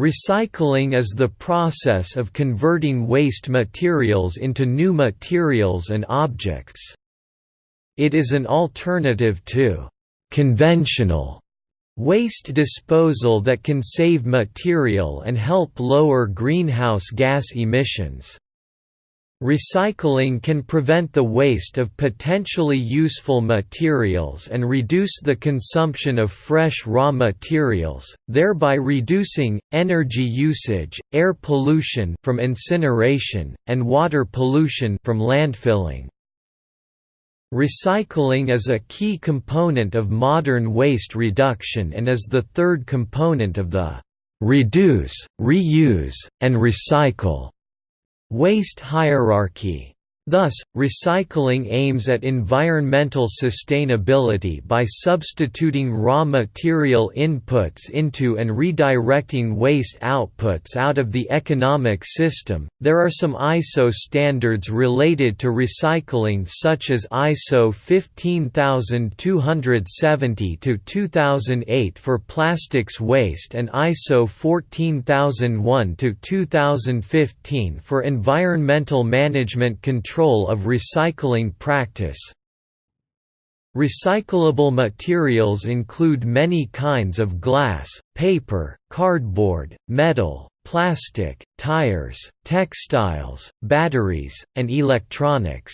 Recycling is the process of converting waste materials into new materials and objects. It is an alternative to «conventional» waste disposal that can save material and help lower greenhouse gas emissions. Recycling can prevent the waste of potentially useful materials and reduce the consumption of fresh raw materials, thereby reducing, energy usage, air pollution from incineration, and water pollution from landfilling. Recycling is a key component of modern waste reduction and is the third component of the «reduce, reuse, and recycle» Waste hierarchy Thus, recycling aims at environmental sustainability by substituting raw material inputs into and redirecting waste outputs out of the economic system. There are some ISO standards related to recycling, such as ISO 15270 2008 for plastics waste and ISO 14001 2015 for environmental management control control of recycling practice. Recyclable materials include many kinds of glass, paper, cardboard, metal, plastic, tires, textiles, batteries, and electronics.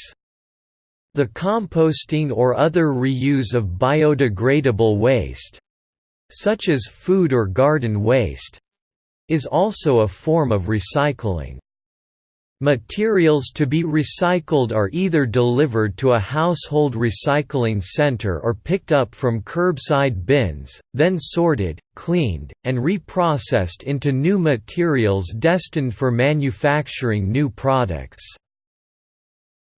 The composting or other reuse of biodegradable waste such as food or garden waste is also a form of recycling. Materials to be recycled are either delivered to a household recycling center or picked up from curbside bins, then sorted, cleaned, and reprocessed into new materials destined for manufacturing new products.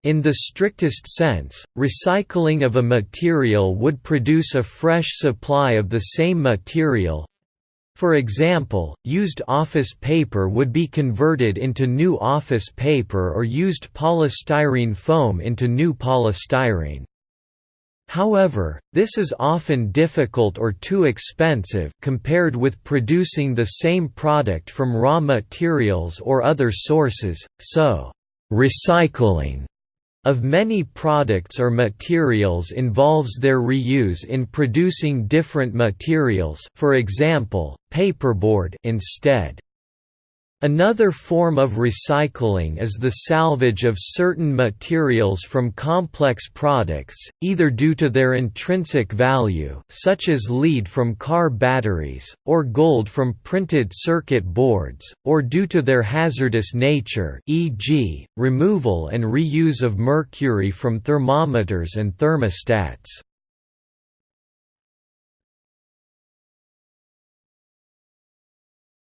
In the strictest sense, recycling of a material would produce a fresh supply of the same material, for example, used office paper would be converted into new office paper or used polystyrene foam into new polystyrene. However, this is often difficult or too expensive compared with producing the same product from raw materials or other sources, so, recycling of many products or materials involves their reuse in producing different materials for example, paperboard instead. Another form of recycling is the salvage of certain materials from complex products, either due to their intrinsic value such as lead from car batteries, or gold from printed circuit boards, or due to their hazardous nature e.g., removal and reuse of mercury from thermometers and thermostats.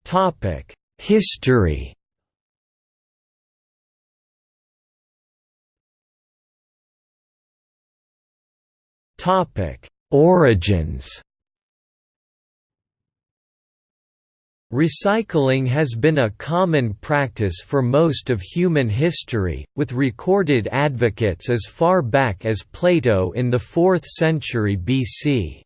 Topic History Topic: Origins. Recycling has been a common practice for most of human history, with recorded advocates as far back as Plato in the 4th century BC.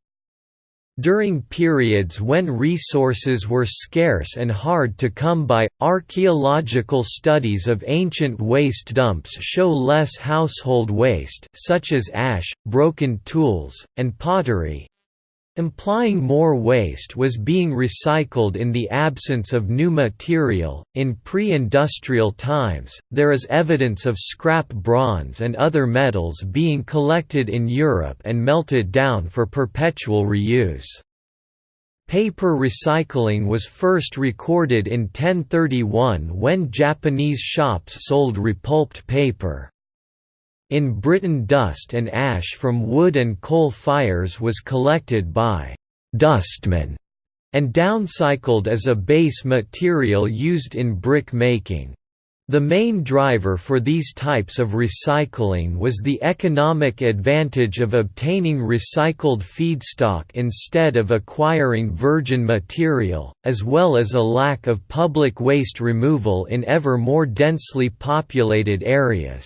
During periods when resources were scarce and hard to come by, archaeological studies of ancient waste dumps show less household waste such as ash, broken tools, and pottery, implying more waste was being recycled in the absence of new material. In pre industrial times, there is evidence of scrap bronze and other metals being collected in Europe and melted down for perpetual reuse. Paper recycling was first recorded in 1031 when Japanese shops sold repulped paper. In Britain dust and ash from wood and coal fires was collected by «dustmen» and downcycled as a base material used in brick making. The main driver for these types of recycling was the economic advantage of obtaining recycled feedstock instead of acquiring virgin material, as well as a lack of public waste removal in ever more densely populated areas.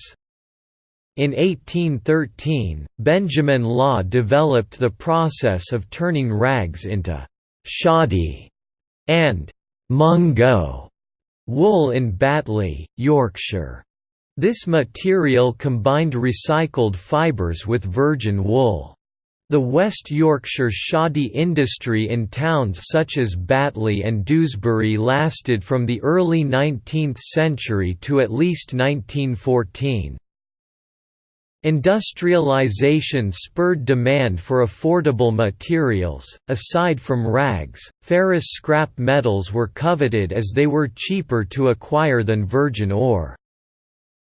In 1813, Benjamin Law developed the process of turning rags into shoddy and Mungo wool in Batley, Yorkshire. This material combined recycled fibres with virgin wool. The West Yorkshire shoddy industry in towns such as Batley and Dewsbury lasted from the early 19th century to at least 1914. Industrialization spurred demand for affordable materials. Aside from rags, ferrous scrap metals were coveted as they were cheaper to acquire than virgin ore.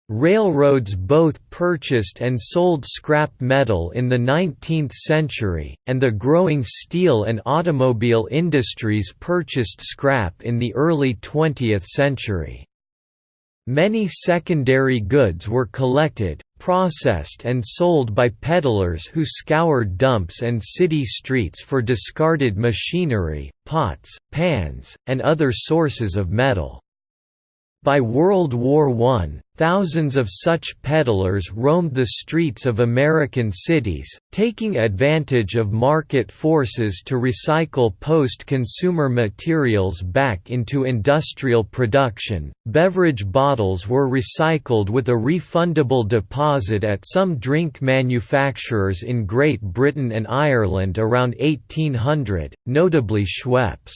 Railroads both purchased and sold scrap metal in the 19th century, and the growing steel and automobile industries purchased scrap in the early 20th century. Many secondary goods were collected, processed and sold by peddlers who scoured dumps and city streets for discarded machinery, pots, pans, and other sources of metal. By World War I, thousands of such peddlers roamed the streets of American cities, taking advantage of market forces to recycle post-consumer materials back into industrial production. Beverage bottles were recycled with a refundable deposit at some drink manufacturers in Great Britain and Ireland around 1800, notably Schweppes.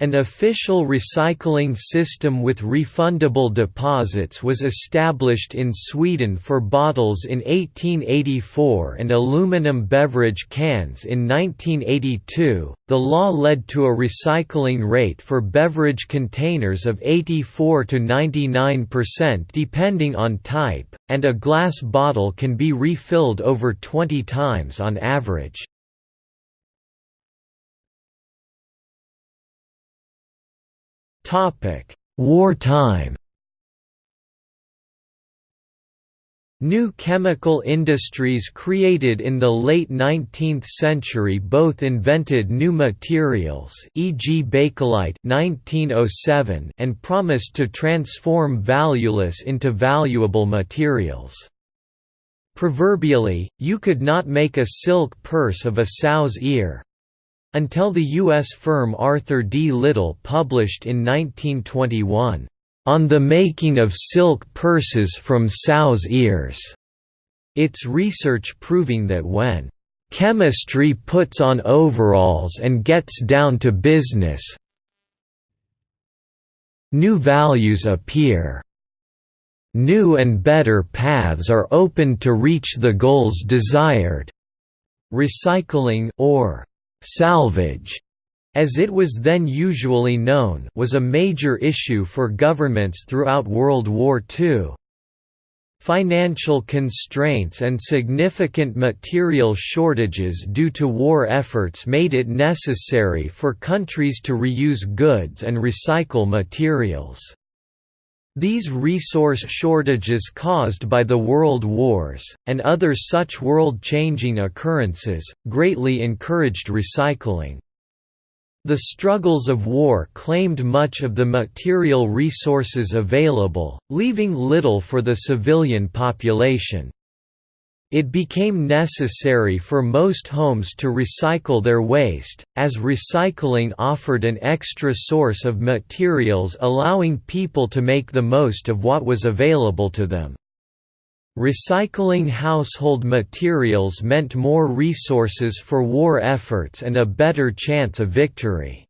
An official recycling system with refundable deposits was established in Sweden for bottles in 1884 and aluminum beverage cans in 1982. The law led to a recycling rate for beverage containers of 84 to 99% depending on type, and a glass bottle can be refilled over 20 times on average. Wartime New chemical industries created in the late 19th century both invented new materials e.g. Bakelite 1907 and promised to transform valueless into valuable materials. Proverbially, you could not make a silk purse of a sow's ear, until the U.S. firm Arthur D. Little published in 1921, "...on the making of silk purses from sow's ears", its research proving that when "...chemistry puts on overalls and gets down to business new values appear." New and better paths are opened to reach the goals desired. Recycling or Salvage, as it was then usually known, was a major issue for governments throughout World War II. Financial constraints and significant material shortages due to war efforts made it necessary for countries to reuse goods and recycle materials. These resource shortages caused by the world wars, and other such world-changing occurrences, greatly encouraged recycling. The struggles of war claimed much of the material resources available, leaving little for the civilian population. It became necessary for most homes to recycle their waste, as recycling offered an extra source of materials allowing people to make the most of what was available to them. Recycling household materials meant more resources for war efforts and a better chance of victory.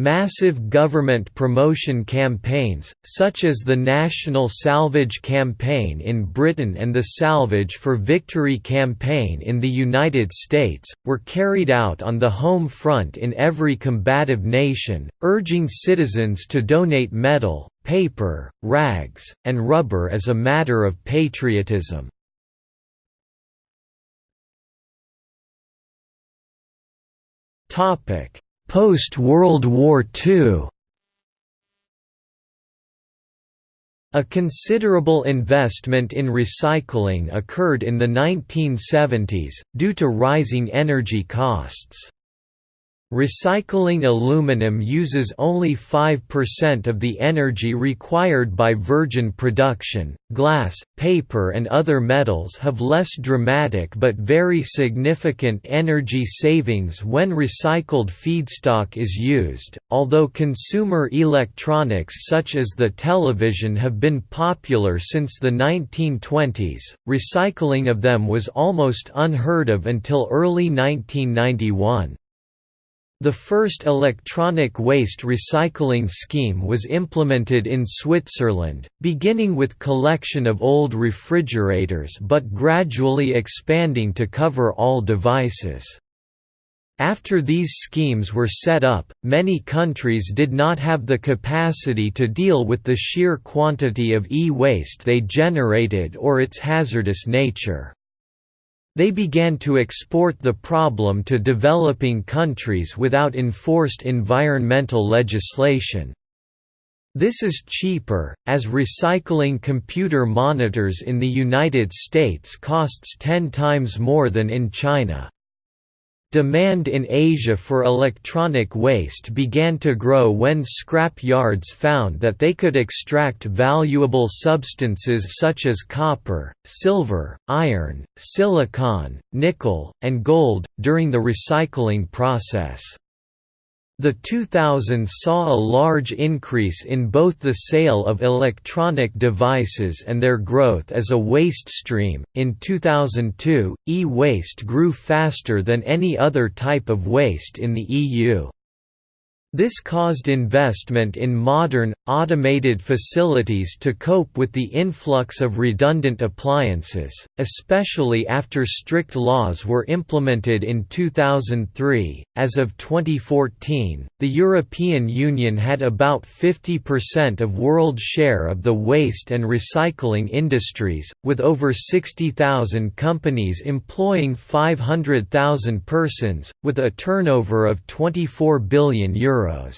Massive government promotion campaigns, such as the National Salvage Campaign in Britain and the Salvage for Victory campaign in the United States, were carried out on the home front in every combative nation, urging citizens to donate metal, paper, rags, and rubber as a matter of patriotism. Topic Post-World War II A considerable investment in recycling occurred in the 1970s, due to rising energy costs. Recycling aluminum uses only 5% of the energy required by virgin production. Glass, paper, and other metals have less dramatic but very significant energy savings when recycled feedstock is used. Although consumer electronics such as the television have been popular since the 1920s, recycling of them was almost unheard of until early 1991. The first electronic waste recycling scheme was implemented in Switzerland, beginning with collection of old refrigerators but gradually expanding to cover all devices. After these schemes were set up, many countries did not have the capacity to deal with the sheer quantity of e-waste they generated or its hazardous nature. They began to export the problem to developing countries without enforced environmental legislation. This is cheaper, as recycling computer monitors in the United States costs 10 times more than in China. Demand in Asia for electronic waste began to grow when scrap yards found that they could extract valuable substances such as copper, silver, iron, silicon, nickel, and gold, during the recycling process. The 2000s saw a large increase in both the sale of electronic devices and their growth as a waste stream. In 2002, e waste grew faster than any other type of waste in the EU. This caused investment in modern, automated facilities to cope with the influx of redundant appliances, especially after strict laws were implemented in 2003. As of 2014, the European Union had about 50% of world share of the waste and recycling industries, with over 60,000 companies employing 500,000 persons, with a turnover of 24 billion euros euros.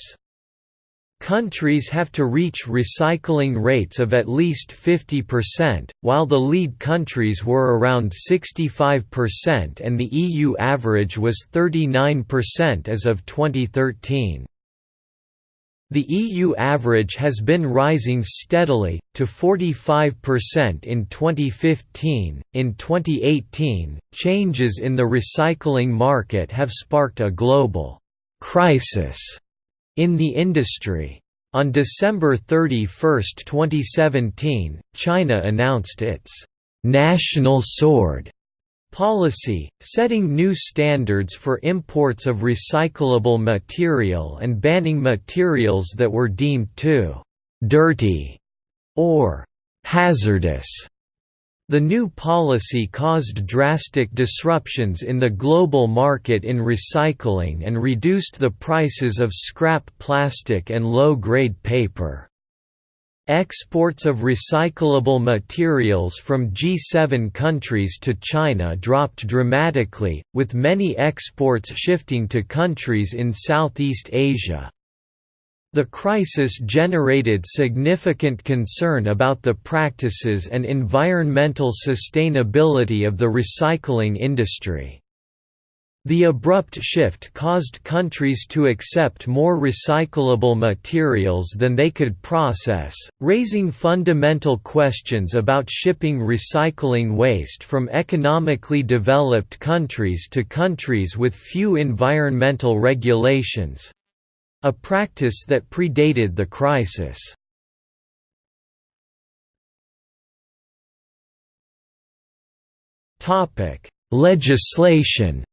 Countries have to reach recycling rates of at least 50%, while the lead countries were around 65% and the EU average was 39% as of 2013. The EU average has been rising steadily, to 45% in 2015. In 2018, changes in the recycling market have sparked a global crisis in the industry. On December 31, 2017, China announced its «national sword» policy, setting new standards for imports of recyclable material and banning materials that were deemed too «dirty» or «hazardous» The new policy caused drastic disruptions in the global market in recycling and reduced the prices of scrap plastic and low-grade paper. Exports of recyclable materials from G7 countries to China dropped dramatically, with many exports shifting to countries in Southeast Asia. The crisis generated significant concern about the practices and environmental sustainability of the recycling industry. The abrupt shift caused countries to accept more recyclable materials than they could process, raising fundamental questions about shipping recycling waste from economically developed countries to countries with few environmental regulations, a practice that predated the crisis. Topic: Legislation.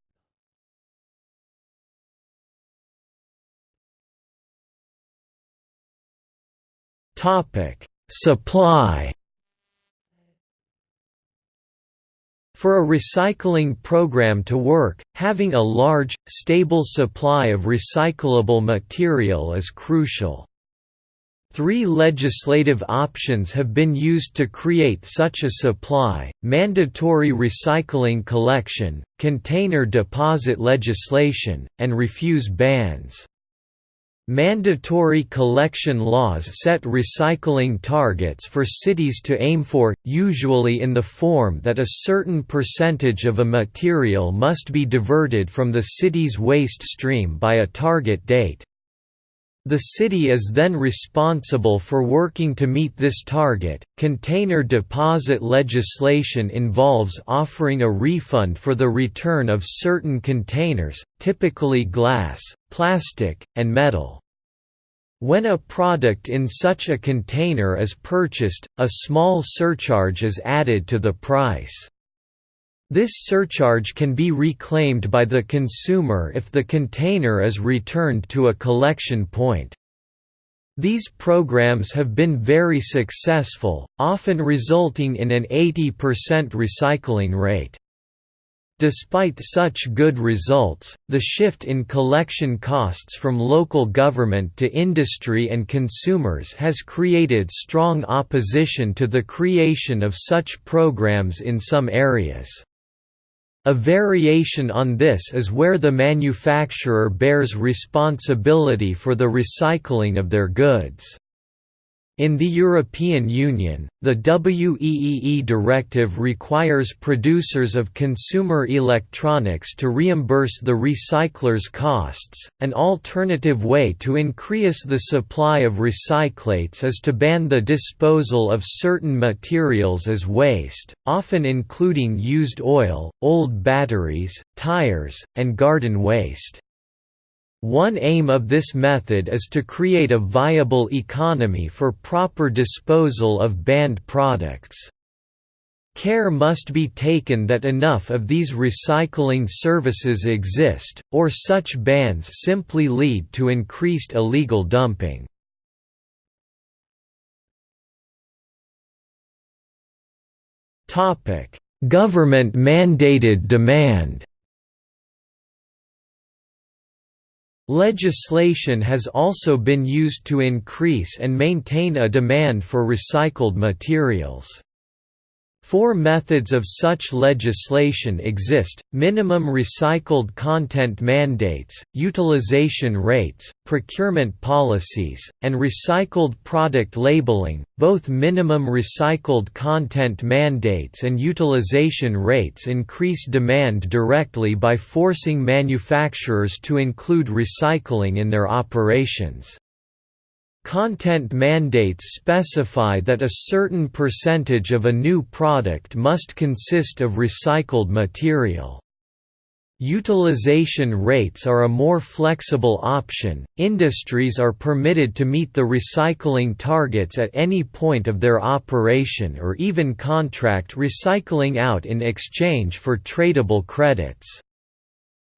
Topic: Supply. For a recycling program to work, having a large, stable supply of recyclable material is crucial. Three legislative options have been used to create such a supply, mandatory recycling collection, container deposit legislation, and refuse bans. Mandatory collection laws set recycling targets for cities to aim for, usually in the form that a certain percentage of a material must be diverted from the city's waste stream by a target date. The city is then responsible for working to meet this target. Container deposit legislation involves offering a refund for the return of certain containers, typically glass, plastic, and metal. When a product in such a container is purchased, a small surcharge is added to the price. This surcharge can be reclaimed by the consumer if the container is returned to a collection point. These programs have been very successful, often resulting in an 80% recycling rate. Despite such good results, the shift in collection costs from local government to industry and consumers has created strong opposition to the creation of such programs in some areas. A variation on this is where the manufacturer bears responsibility for the recycling of their goods. In the European Union, the WEEE directive requires producers of consumer electronics to reimburse the recycler's costs. An alternative way to increase the supply of recyclates is to ban the disposal of certain materials as waste, often including used oil, old batteries, tires, and garden waste. One aim of this method is to create a viable economy for proper disposal of banned products. Care must be taken that enough of these recycling services exist, or such bans simply lead to increased illegal dumping. Government-mandated demand Legislation has also been used to increase and maintain a demand for recycled materials. Four methods of such legislation exist, minimum recycled content mandates, utilization rates, procurement policies, and recycled product labeling. Both minimum recycled content mandates and utilization rates increase demand directly by forcing manufacturers to include recycling in their operations. Content mandates specify that a certain percentage of a new product must consist of recycled material. Utilization rates are a more flexible option. Industries are permitted to meet the recycling targets at any point of their operation or even contract recycling out in exchange for tradable credits.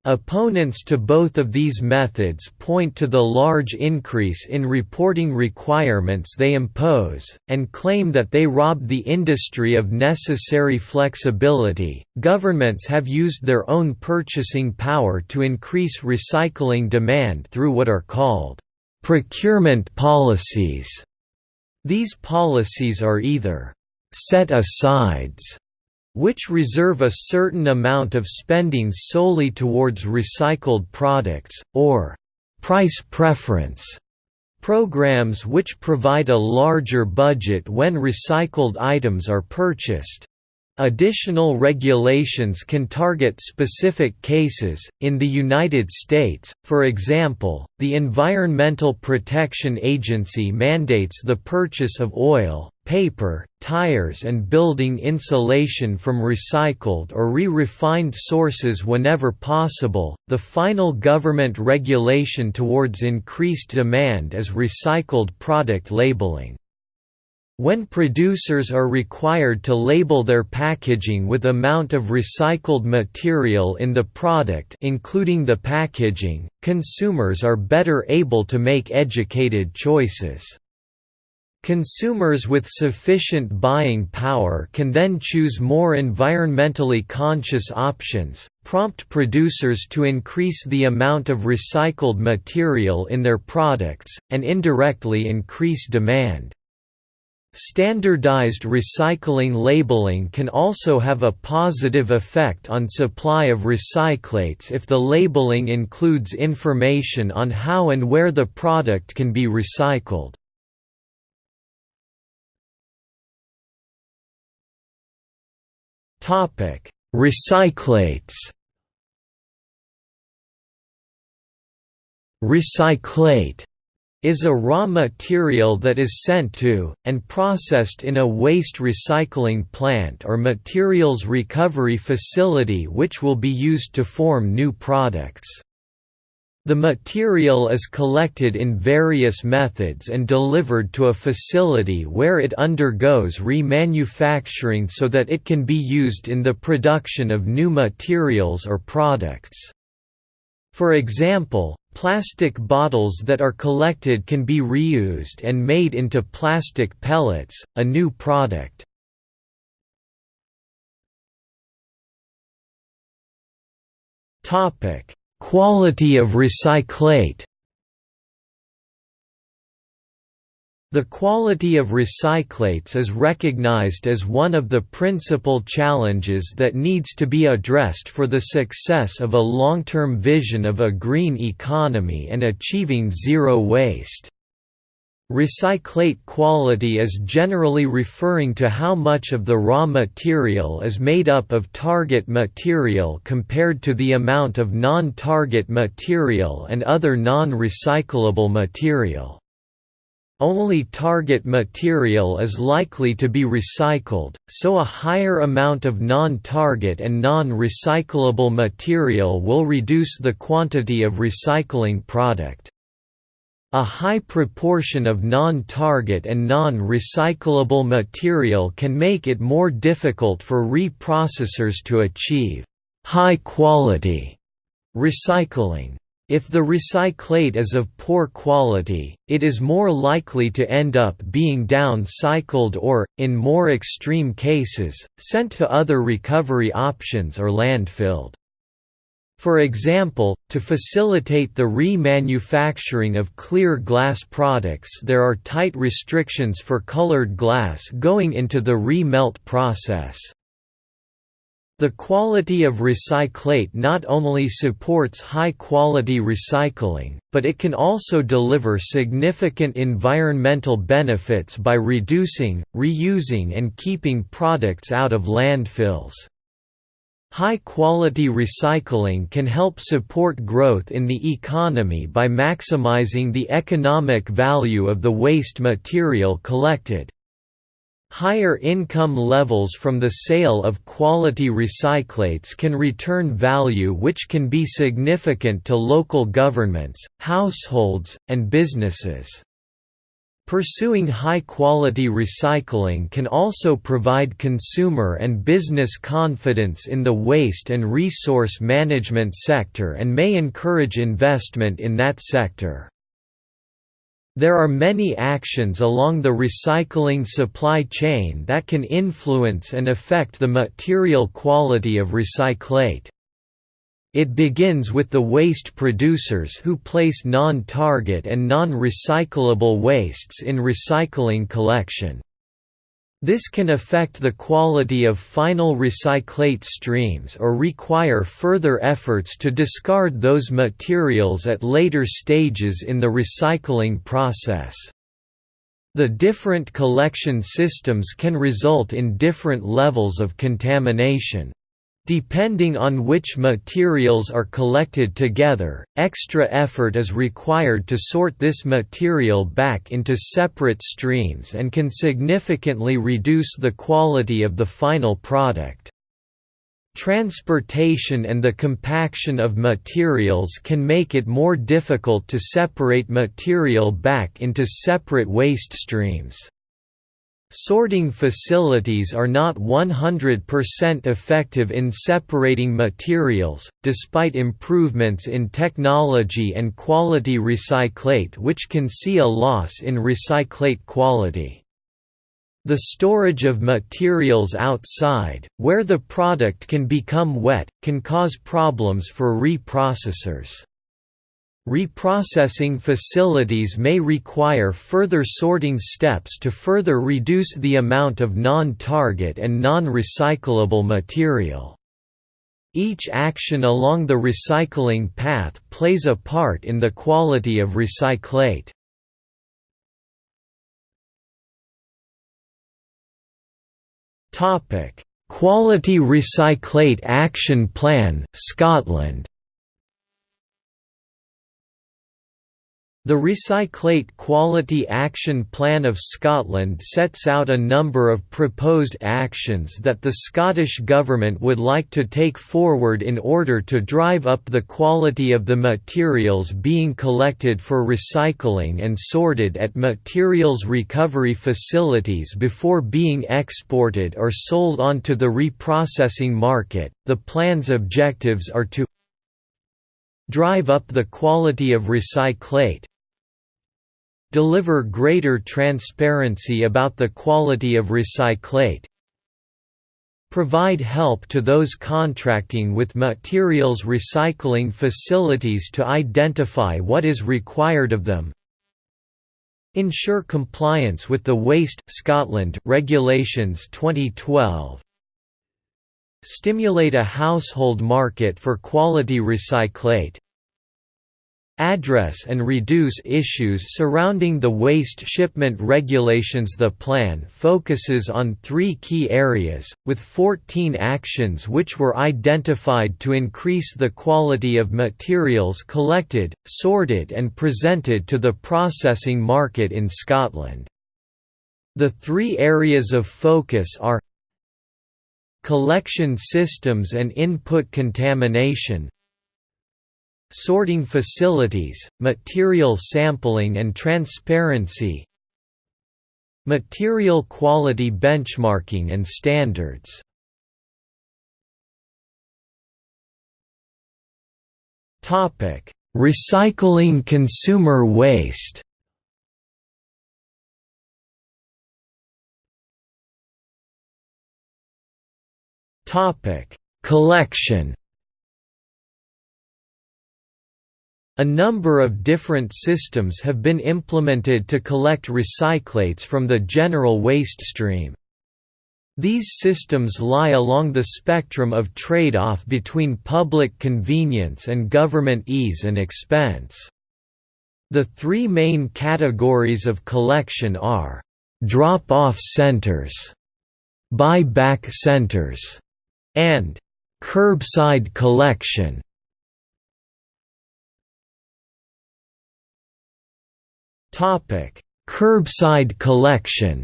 Opponents to both of these methods point to the large increase in reporting requirements they impose, and claim that they rob the industry of necessary flexibility. Governments have used their own purchasing power to increase recycling demand through what are called procurement policies. These policies are either set asides which reserve a certain amount of spending solely towards recycled products, or price preference programs which provide a larger budget when recycled items are purchased. Additional regulations can target specific cases. In the United States, for example, the Environmental Protection Agency mandates the purchase of oil, paper, tires, and building insulation from recycled or re refined sources whenever possible. The final government regulation towards increased demand is recycled product labeling. When producers are required to label their packaging with the amount of recycled material in the product including the packaging, consumers are better able to make educated choices. Consumers with sufficient buying power can then choose more environmentally conscious options, prompt producers to increase the amount of recycled material in their products, and indirectly increase demand. Standardized recycling labeling can also have a positive effect on supply of recyclates if the labeling includes information on how and where the product can be recycled. Recyclates Recyclate is a raw material that is sent to, and processed in a waste recycling plant or materials recovery facility which will be used to form new products. The material is collected in various methods and delivered to a facility where it undergoes remanufacturing so that it can be used in the production of new materials or products. For example, Plastic bottles that are collected can be reused and made into plastic pellets, a new product. Quality of recyclate The quality of recyclates is recognized as one of the principal challenges that needs to be addressed for the success of a long-term vision of a green economy and achieving zero waste. Recyclate quality is generally referring to how much of the raw material is made up of target material compared to the amount of non-target material and other non-recyclable material. Only target material is likely to be recycled, so a higher amount of non-target and non-recyclable material will reduce the quantity of recycling product. A high proportion of non-target and non-recyclable material can make it more difficult for reprocessors to achieve high-quality recycling. If the recyclate is of poor quality, it is more likely to end up being downcycled or, in more extreme cases, sent to other recovery options or landfilled. For example, to facilitate the remanufacturing of clear glass products there are tight restrictions for colored glass going into the re-melt process. The quality of recyclate not only supports high-quality recycling, but it can also deliver significant environmental benefits by reducing, reusing and keeping products out of landfills. High-quality recycling can help support growth in the economy by maximizing the economic value of the waste material collected. Higher income levels from the sale of quality recyclates can return value which can be significant to local governments, households, and businesses. Pursuing high-quality recycling can also provide consumer and business confidence in the waste and resource management sector and may encourage investment in that sector. There are many actions along the recycling supply chain that can influence and affect the material quality of recyclate. It begins with the waste producers who place non-target and non-recyclable wastes in recycling collection. This can affect the quality of final recyclate streams or require further efforts to discard those materials at later stages in the recycling process. The different collection systems can result in different levels of contamination. Depending on which materials are collected together, extra effort is required to sort this material back into separate streams and can significantly reduce the quality of the final product. Transportation and the compaction of materials can make it more difficult to separate material back into separate waste streams. Sorting facilities are not 100% effective in separating materials, despite improvements in technology and quality recyclate which can see a loss in recyclate quality. The storage of materials outside, where the product can become wet, can cause problems for reprocessors. Reprocessing facilities may require further sorting steps to further reduce the amount of non-target and non-recyclable material. Each action along the recycling path plays a part in the quality of recyclate. Quality Recyclate Action Plan, Scotland. The Recyclate Quality Action Plan of Scotland sets out a number of proposed actions that the Scottish Government would like to take forward in order to drive up the quality of the materials being collected for recycling and sorted at materials recovery facilities before being exported or sold onto the reprocessing market. The plan's objectives are to drive up the quality of recyclate deliver greater transparency about the quality of recyclate provide help to those contracting with materials recycling facilities to identify what is required of them ensure compliance with the Waste Scotland regulations 2012 stimulate a household market for quality recyclate address and reduce issues surrounding the waste shipment regulations The plan focuses on three key areas, with 14 actions which were identified to increase the quality of materials collected, sorted and presented to the processing market in Scotland. The three areas of focus are collection systems and input contamination sorting facilities, material sampling and transparency material quality benchmarking and standards. Recycling consumer waste Collection A number of different systems have been implemented to collect recyclates from the general waste stream. These systems lie along the spectrum of trade-off between public convenience and government ease and expense. The three main categories of collection are drop-off centers, buy-back centers, and curbside collection. Topic: Curbside collection.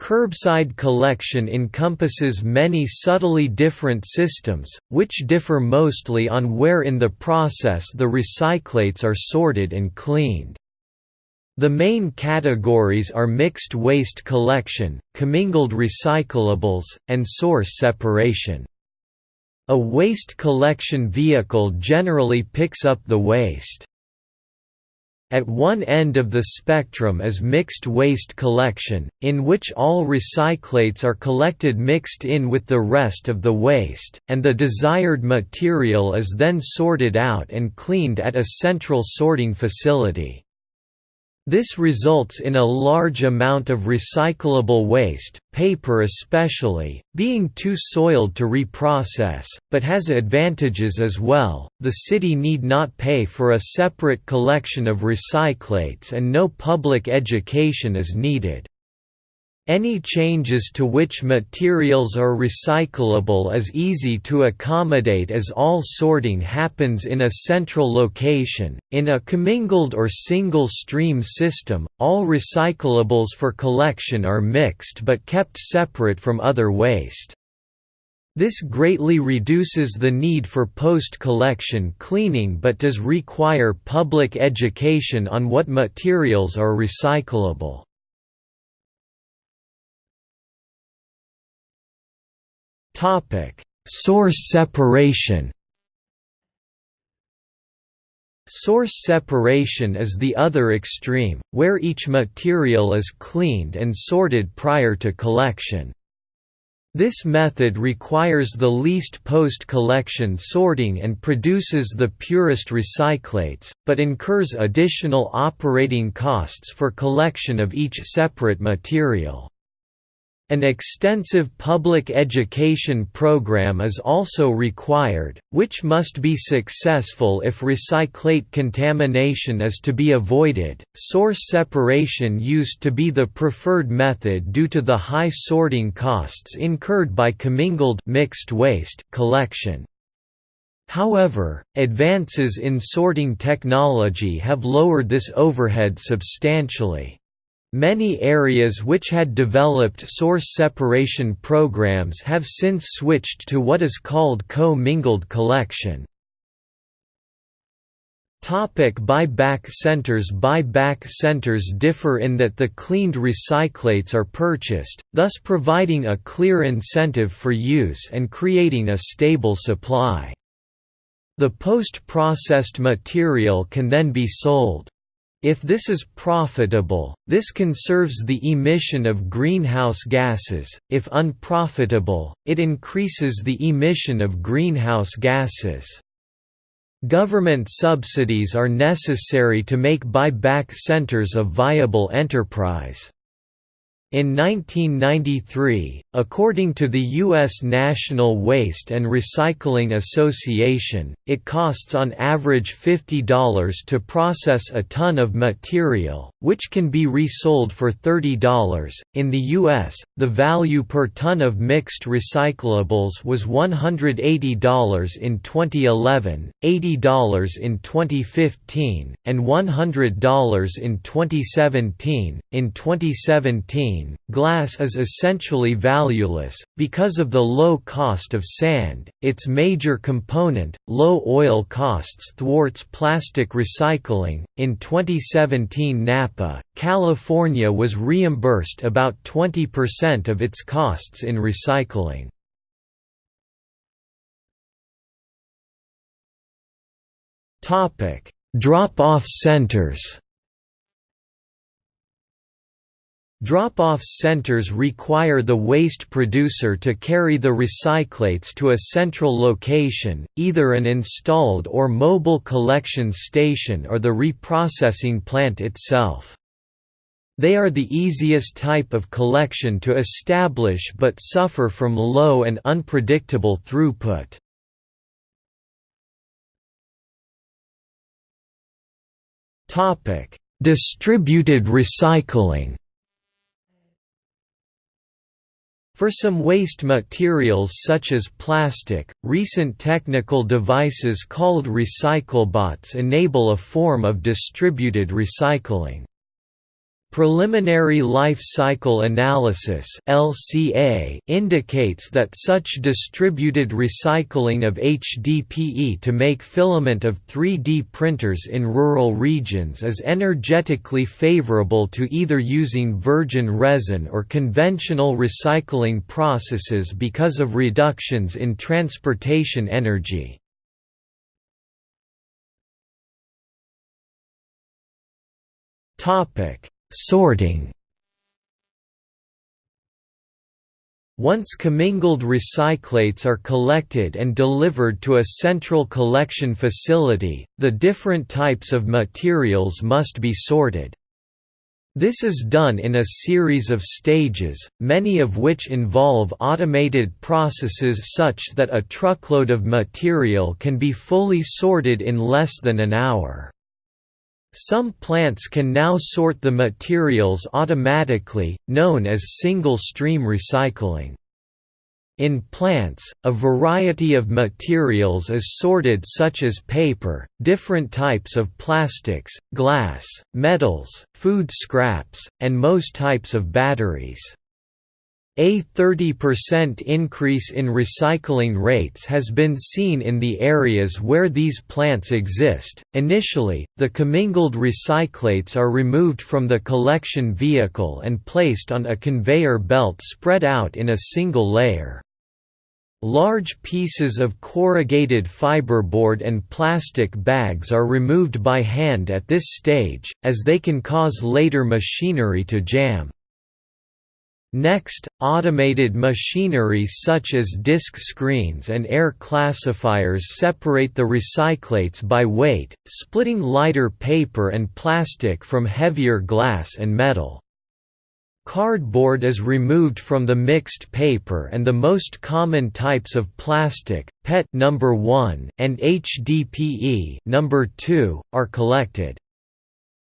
Curbside collection encompasses many subtly different systems, which differ mostly on where in the process the recyclates are sorted and cleaned. The main categories are mixed waste collection, commingled recyclables, and source separation. A waste collection vehicle generally picks up the waste. At one end of the spectrum is mixed waste collection, in which all recyclates are collected mixed in with the rest of the waste, and the desired material is then sorted out and cleaned at a central sorting facility. This results in a large amount of recyclable waste, paper especially, being too soiled to reprocess, but has advantages as well. The city need not pay for a separate collection of recyclates and no public education is needed. Any changes to which materials are recyclable is easy to accommodate as all sorting happens in a central location. In a commingled or single stream system, all recyclables for collection are mixed but kept separate from other waste. This greatly reduces the need for post-collection cleaning but does require public education on what materials are recyclable. Source separation. Source separation is the other extreme, where each material is cleaned and sorted prior to collection. This method requires the least post-collection sorting and produces the purest recyclates, but incurs additional operating costs for collection of each separate material. An extensive public education program is also required, which must be successful if recyclate contamination is to be avoided. Source separation used to be the preferred method due to the high sorting costs incurred by commingled mixed waste collection. However, advances in sorting technology have lowered this overhead substantially. Many areas which had developed source separation programs have since switched to what is called co-mingled collection. Topic buy-back centers Buy-back centers differ in that the cleaned recyclates are purchased, thus providing a clear incentive for use and creating a stable supply. The post-processed material can then be sold. If this is profitable, this conserves the emission of greenhouse gases, if unprofitable, it increases the emission of greenhouse gases. Government subsidies are necessary to make buy-back centers a viable enterprise. In 1993, according to the U.S. National Waste and Recycling Association, it costs on average $50 to process a ton of material, which can be resold for $30. In the U.S., the value per ton of mixed recyclables was $180 in 2011, $80 in 2015, and $100 in 2017. In 2017, glass is essentially valueless, because of the low cost of sand, its major component, low oil costs thwarts plastic recycling. In 2017 Napa, California was reimbursed about 20% of its costs in recycling. Drop-off centers Drop-off centers require the waste producer to carry the recyclates to a central location, either an installed or mobile collection station or the reprocessing plant itself. They are the easiest type of collection to establish but suffer from low and unpredictable throughput. Distributed recycling For some waste materials such as plastic, recent technical devices called recyclebots enable a form of distributed recycling. Preliminary Life Cycle Analysis (LCA) indicates that such distributed recycling of HDPE to make filament of 3D printers in rural regions is energetically favorable to either using virgin resin or conventional recycling processes because of reductions in transportation energy. Topic Sorting Once commingled recyclates are collected and delivered to a central collection facility, the different types of materials must be sorted. This is done in a series of stages, many of which involve automated processes such that a truckload of material can be fully sorted in less than an hour. Some plants can now sort the materials automatically, known as single-stream recycling. In plants, a variety of materials is sorted such as paper, different types of plastics, glass, metals, food scraps, and most types of batteries. A 30% increase in recycling rates has been seen in the areas where these plants exist. Initially, the commingled recyclates are removed from the collection vehicle and placed on a conveyor belt spread out in a single layer. Large pieces of corrugated fiberboard and plastic bags are removed by hand at this stage, as they can cause later machinery to jam. Next, automated machinery such as disc screens and air classifiers separate the recyclates by weight, splitting lighter paper and plastic from heavier glass and metal. Cardboard is removed from the mixed paper and the most common types of plastic, PET number 1 and HDPE number 2 are collected.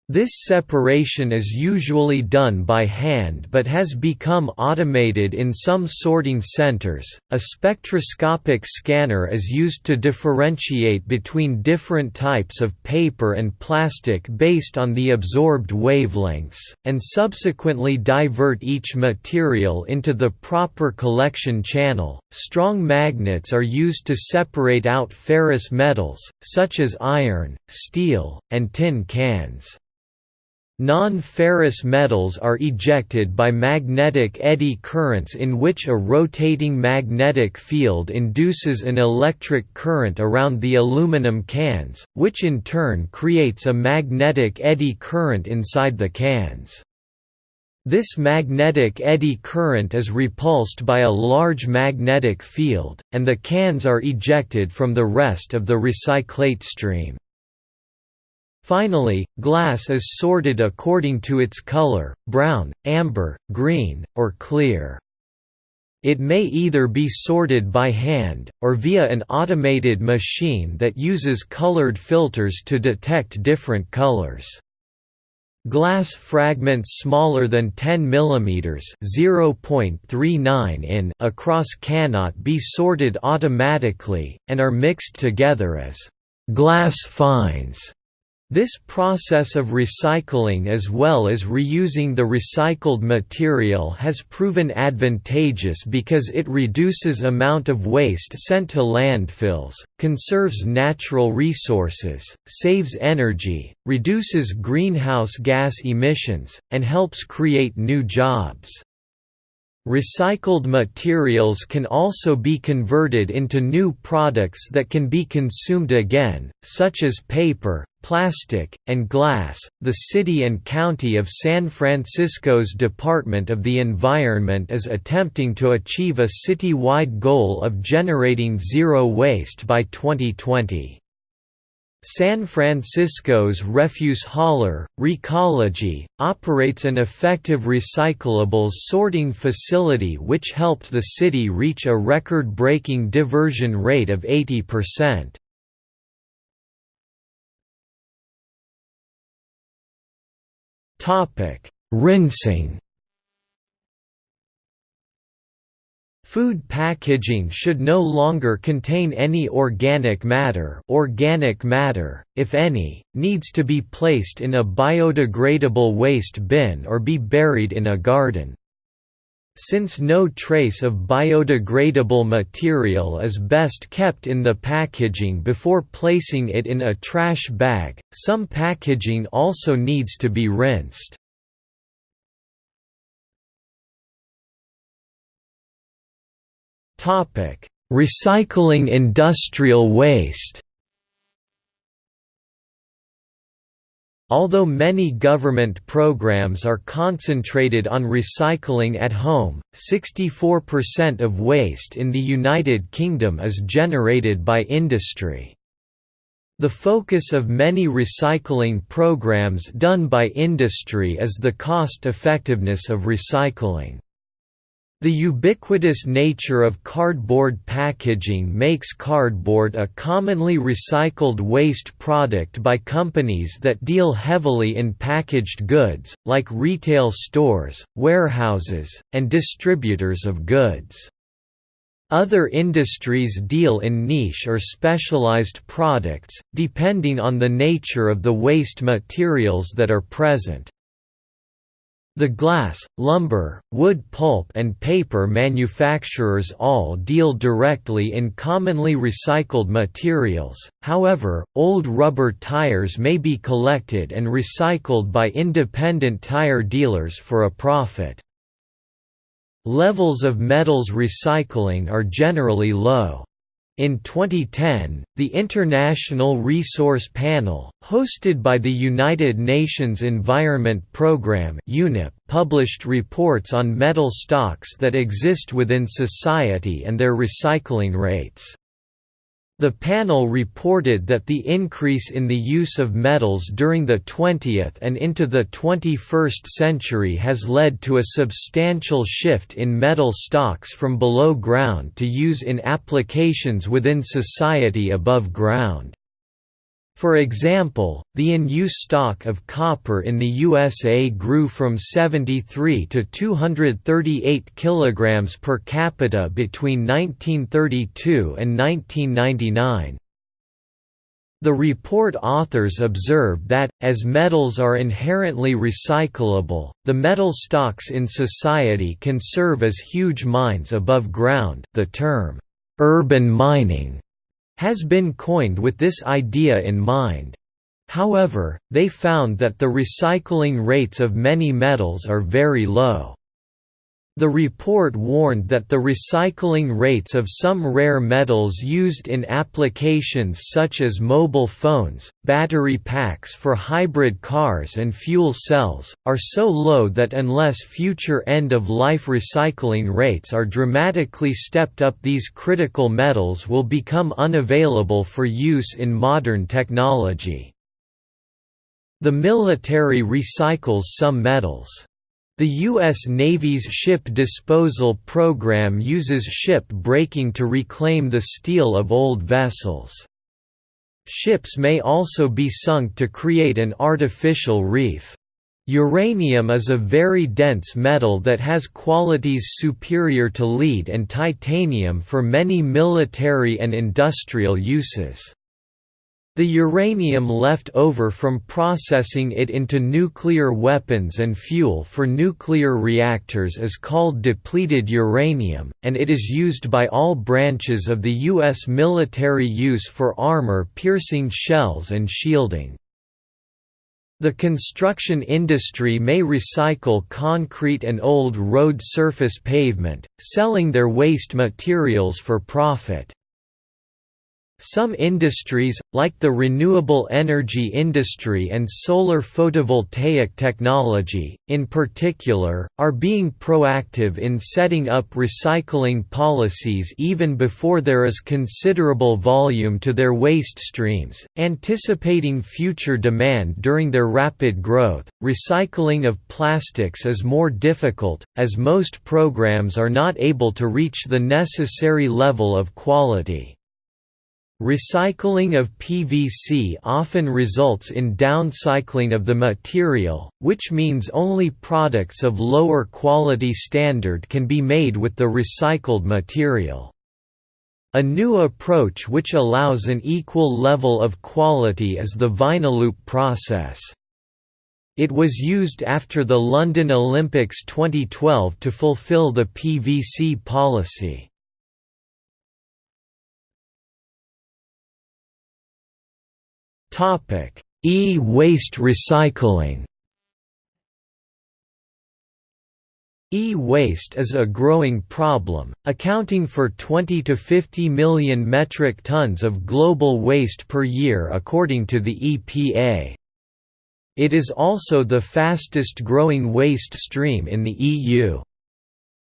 This separation is usually done by hand but has become automated in some sorting centers. A spectroscopic scanner is used to differentiate between different types of paper and plastic based on the absorbed wavelengths, and subsequently divert each material into the proper collection channel. Strong magnets are used to separate out ferrous metals, such as iron, steel, and tin cans. Non-ferrous metals are ejected by magnetic eddy currents in which a rotating magnetic field induces an electric current around the aluminum cans, which in turn creates a magnetic eddy current inside the cans. This magnetic eddy current is repulsed by a large magnetic field, and the cans are ejected from the rest of the recyclate stream. Finally, glass is sorted according to its color, brown, amber, green, or clear. It may either be sorted by hand, or via an automated machine that uses colored filters to detect different colors. Glass fragments smaller than 10 mm (0.39 in) across cannot be sorted automatically, and are mixed together as glass fines. This process of recycling as well as reusing the recycled material has proven advantageous because it reduces amount of waste sent to landfills, conserves natural resources, saves energy, reduces greenhouse gas emissions, and helps create new jobs. Recycled materials can also be converted into new products that can be consumed again, such as paper, plastic, and glass. The City and County of San Francisco's Department of the Environment is attempting to achieve a city-wide goal of generating zero waste by 2020. San Francisco's refuse hauler, Recology, operates an effective recyclables sorting facility which helped the city reach a record-breaking diversion rate of 80%. Rinsing Food packaging should no longer contain any organic matter organic matter, if any, needs to be placed in a biodegradable waste bin or be buried in a garden. Since no trace of biodegradable material is best kept in the packaging before placing it in a trash bag, some packaging also needs to be rinsed. Topic: Recycling industrial waste. Although many government programs are concentrated on recycling at home, 64% of waste in the United Kingdom is generated by industry. The focus of many recycling programs done by industry is the cost-effectiveness of recycling. The ubiquitous nature of cardboard packaging makes cardboard a commonly recycled waste product by companies that deal heavily in packaged goods, like retail stores, warehouses, and distributors of goods. Other industries deal in niche or specialized products, depending on the nature of the waste materials that are present. The glass, lumber, wood pulp and paper manufacturers all deal directly in commonly recycled materials, however, old rubber tires may be collected and recycled by independent tire dealers for a profit. Levels of metals recycling are generally low. In 2010, the International Resource Panel, hosted by the United Nations Environment Programme (UNEP), published reports on metal stocks that exist within society and their recycling rates. The panel reported that the increase in the use of metals during the 20th and into the 21st century has led to a substantial shift in metal stocks from below ground to use in applications within society above ground. For example, the in-use stock of copper in the USA grew from 73 to 238 kilograms per capita between 1932 and 1999. The report authors observed that, as metals are inherently recyclable, the metal stocks in society can serve as huge mines above ground. The term, urban mining has been coined with this idea in mind. However, they found that the recycling rates of many metals are very low. The report warned that the recycling rates of some rare metals used in applications such as mobile phones, battery packs for hybrid cars and fuel cells, are so low that unless future end-of-life recycling rates are dramatically stepped up these critical metals will become unavailable for use in modern technology. The military recycles some metals. The U.S. Navy's ship disposal program uses ship breaking to reclaim the steel of old vessels. Ships may also be sunk to create an artificial reef. Uranium is a very dense metal that has qualities superior to lead and titanium for many military and industrial uses. The uranium left over from processing it into nuclear weapons and fuel for nuclear reactors is called depleted uranium, and it is used by all branches of the U.S. military use for armor-piercing shells and shielding. The construction industry may recycle concrete and old road surface pavement, selling their waste materials for profit. Some industries, like the renewable energy industry and solar photovoltaic technology, in particular, are being proactive in setting up recycling policies even before there is considerable volume to their waste streams, anticipating future demand during their rapid growth. Recycling of plastics is more difficult, as most programs are not able to reach the necessary level of quality. Recycling of PVC often results in downcycling of the material, which means only products of lower quality standard can be made with the recycled material. A new approach which allows an equal level of quality is the Vinyloop process. It was used after the London Olympics 2012 to fulfill the PVC policy. E-waste recycling E-waste is a growing problem, accounting for 20 to 50 million metric tons of global waste per year according to the EPA. It is also the fastest growing waste stream in the EU.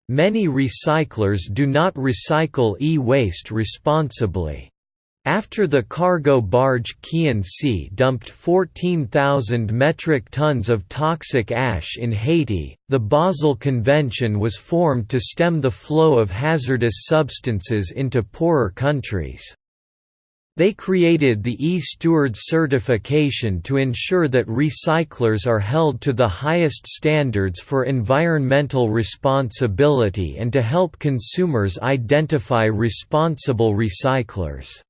Many recyclers do not recycle e-waste responsibly. After the cargo barge Khian Sea dumped 14,000 metric tons of toxic ash in Haiti, the Basel Convention was formed to stem the flow of hazardous substances into poorer countries. They created the e-Steward certification to ensure that recyclers are held to the highest standards for environmental responsibility and to help consumers identify responsible recyclers.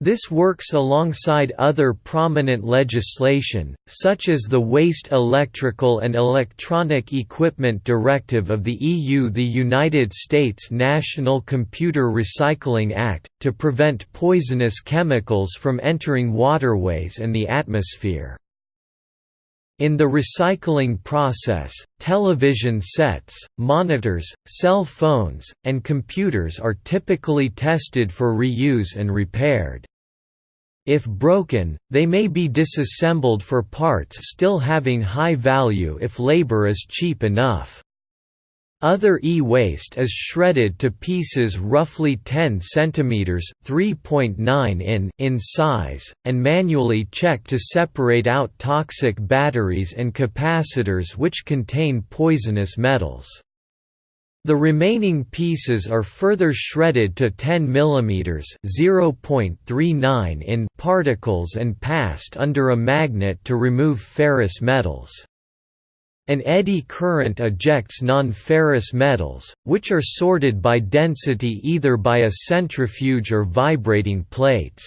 This works alongside other prominent legislation, such as the Waste Electrical and Electronic Equipment Directive of the EU the United States National Computer Recycling Act, to prevent poisonous chemicals from entering waterways and the atmosphere. In the recycling process, television sets, monitors, cell phones, and computers are typically tested for reuse and repaired. If broken, they may be disassembled for parts still having high value if labor is cheap enough. Other e-waste is shredded to pieces roughly 10 cm (3.9 in) in size, and manually checked to separate out toxic batteries and capacitors which contain poisonous metals. The remaining pieces are further shredded to 10 mm (0.39 in) particles and passed under a magnet to remove ferrous metals. An eddy current ejects non-ferrous metals, which are sorted by density either by a centrifuge or vibrating plates.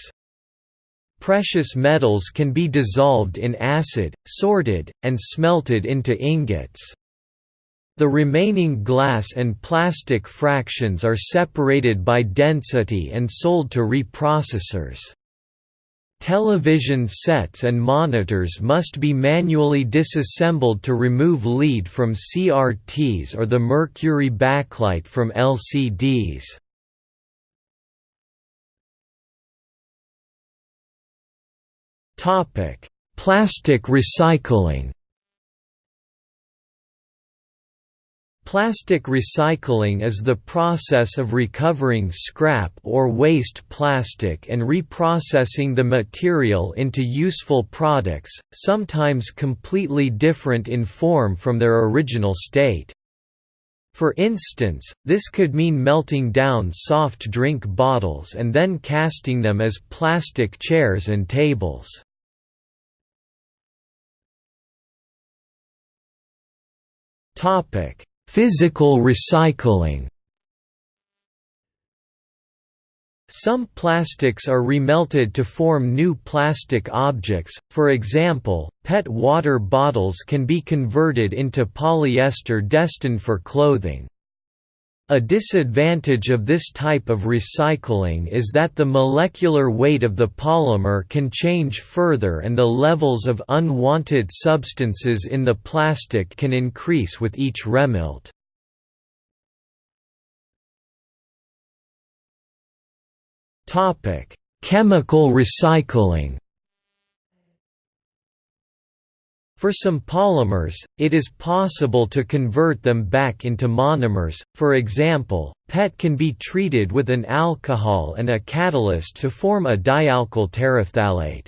Precious metals can be dissolved in acid, sorted, and smelted into ingots. The remaining glass and plastic fractions are separated by density and sold to reprocessors. Television sets and monitors must be manually disassembled to remove lead from CRTs or the mercury backlight from LCDs. Plastic recycling Plastic recycling is the process of recovering scrap or waste plastic and reprocessing the material into useful products, sometimes completely different in form from their original state. For instance, this could mean melting down soft drink bottles and then casting them as plastic chairs and tables. Topic Physical recycling Some plastics are remelted to form new plastic objects, for example, PET water bottles can be converted into polyester destined for clothing. A disadvantage of this type of recycling is that the molecular weight of the polymer can change further and the levels of unwanted substances in the plastic can increase with each remelt. Chemical recycling For some polymers, it is possible to convert them back into monomers, for example, PET can be treated with an alcohol and a catalyst to form a dialkyl terephthalate.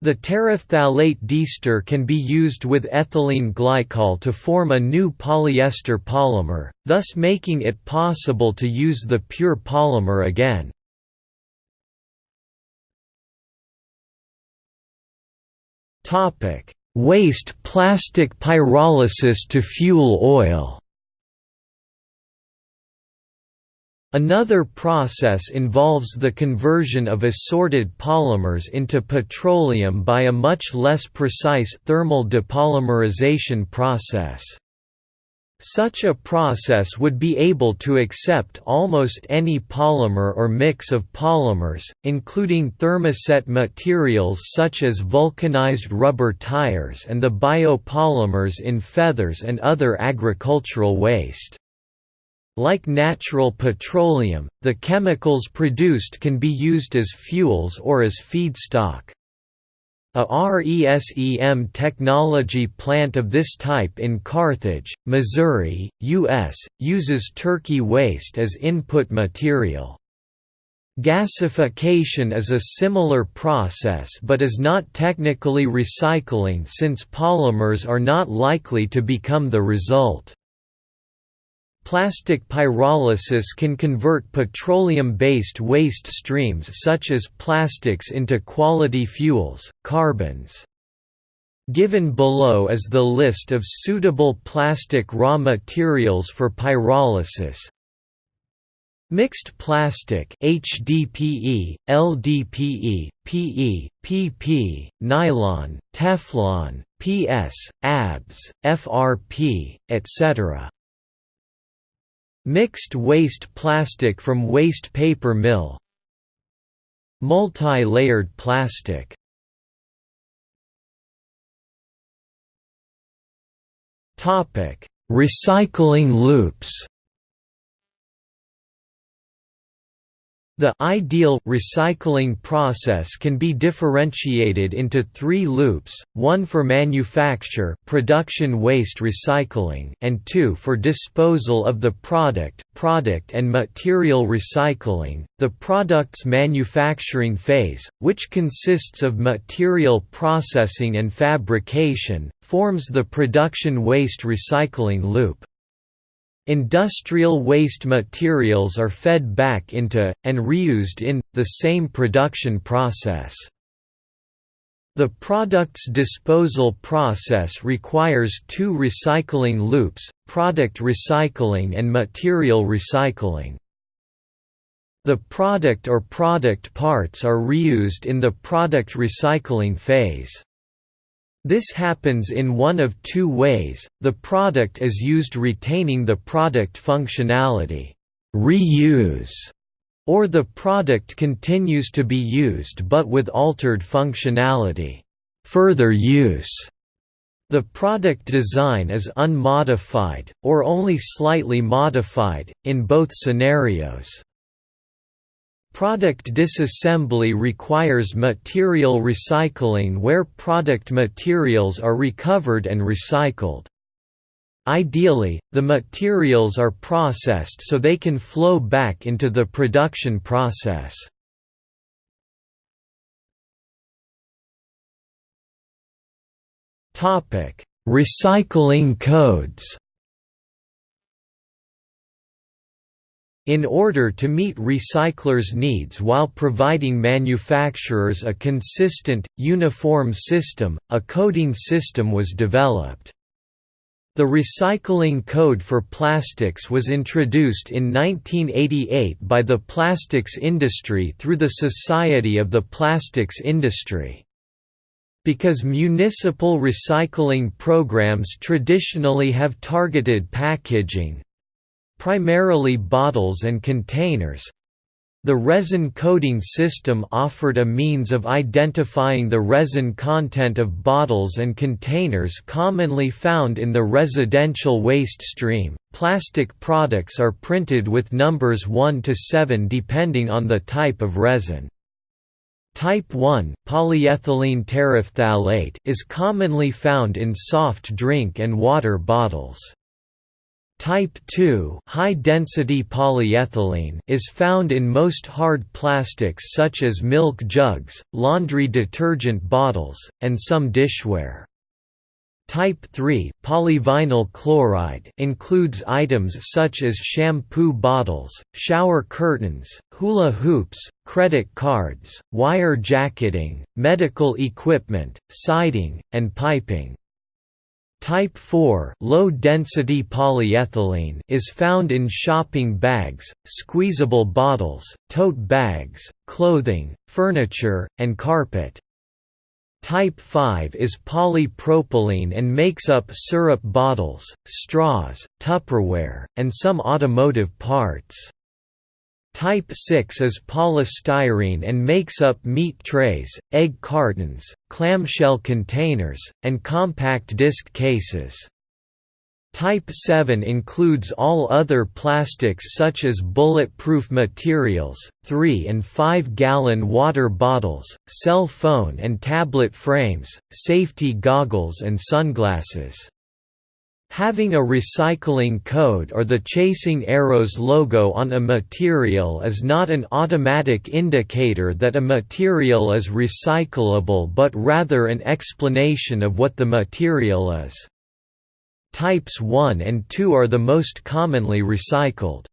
The terephthalate diester can be used with ethylene glycol to form a new polyester polymer, thus making it possible to use the pure polymer again. Topic Waste plastic pyrolysis to fuel oil Another process involves the conversion of assorted polymers into petroleum by a much less precise thermal depolymerization process. Such a process would be able to accept almost any polymer or mix of polymers, including thermoset materials such as vulcanized rubber tires and the biopolymers in feathers and other agricultural waste. Like natural petroleum, the chemicals produced can be used as fuels or as feedstock. A RESEM technology plant of this type in Carthage, Missouri, U.S., uses turkey waste as input material. Gasification is a similar process but is not technically recycling since polymers are not likely to become the result. Plastic pyrolysis can convert petroleum-based waste streams such as plastics into quality fuels, carbons. Given below is the list of suitable plastic raw materials for pyrolysis. Mixed plastic HDPE, LDPE, PE, PP, nylon, Teflon, PS, ABS, FRP, etc. Mixed waste plastic from waste paper mill Multi-layered plastic. Recycling loops. The ideal recycling process can be differentiated into three loops, one for manufacture production waste recycling and two for disposal of the product product and material recycling. The product's manufacturing phase, which consists of material processing and fabrication, forms the production waste recycling loop. Industrial waste materials are fed back into, and reused in, the same production process. The product's disposal process requires two recycling loops, product recycling and material recycling. The product or product parts are reused in the product recycling phase. This happens in one of two ways, the product is used retaining the product functionality reuse", or the product continues to be used but with altered functionality further use". The product design is unmodified, or only slightly modified, in both scenarios. Product disassembly requires material recycling where product materials are recovered and recycled. Ideally, the materials are processed so they can flow back into the production process. Recycling codes In order to meet recyclers' needs while providing manufacturers a consistent, uniform system, a coding system was developed. The Recycling Code for Plastics was introduced in 1988 by the plastics industry through the Society of the Plastics Industry. Because municipal recycling programs traditionally have targeted packaging, primarily bottles and containers. The resin coding system offered a means of identifying the resin content of bottles and containers commonly found in the residential waste stream. Plastic products are printed with numbers 1 to 7 depending on the type of resin. Type 1 polyethylene terephthalate is commonly found in soft drink and water bottles. Type 2 high-density polyethylene is found in most hard plastics such as milk jugs, laundry detergent bottles, and some dishware. Type 3 polyvinyl chloride includes items such as shampoo bottles, shower curtains, hula hoops, credit cards, wire jacketing, medical equipment, siding, and piping. Type 4 low-density polyethylene is found in shopping bags, squeezable bottles, tote bags, clothing, furniture, and carpet. Type 5 is polypropylene and makes up syrup bottles, straws, Tupperware, and some automotive parts. Type 6 is polystyrene and makes up meat trays, egg cartons, clamshell containers, and compact disc cases. Type 7 includes all other plastics such as bulletproof materials, 3 and 5 gallon water bottles, cell phone and tablet frames, safety goggles and sunglasses. Having a recycling code or the Chasing Arrows logo on a material is not an automatic indicator that a material is recyclable but rather an explanation of what the material is. Types 1 and 2 are the most commonly recycled.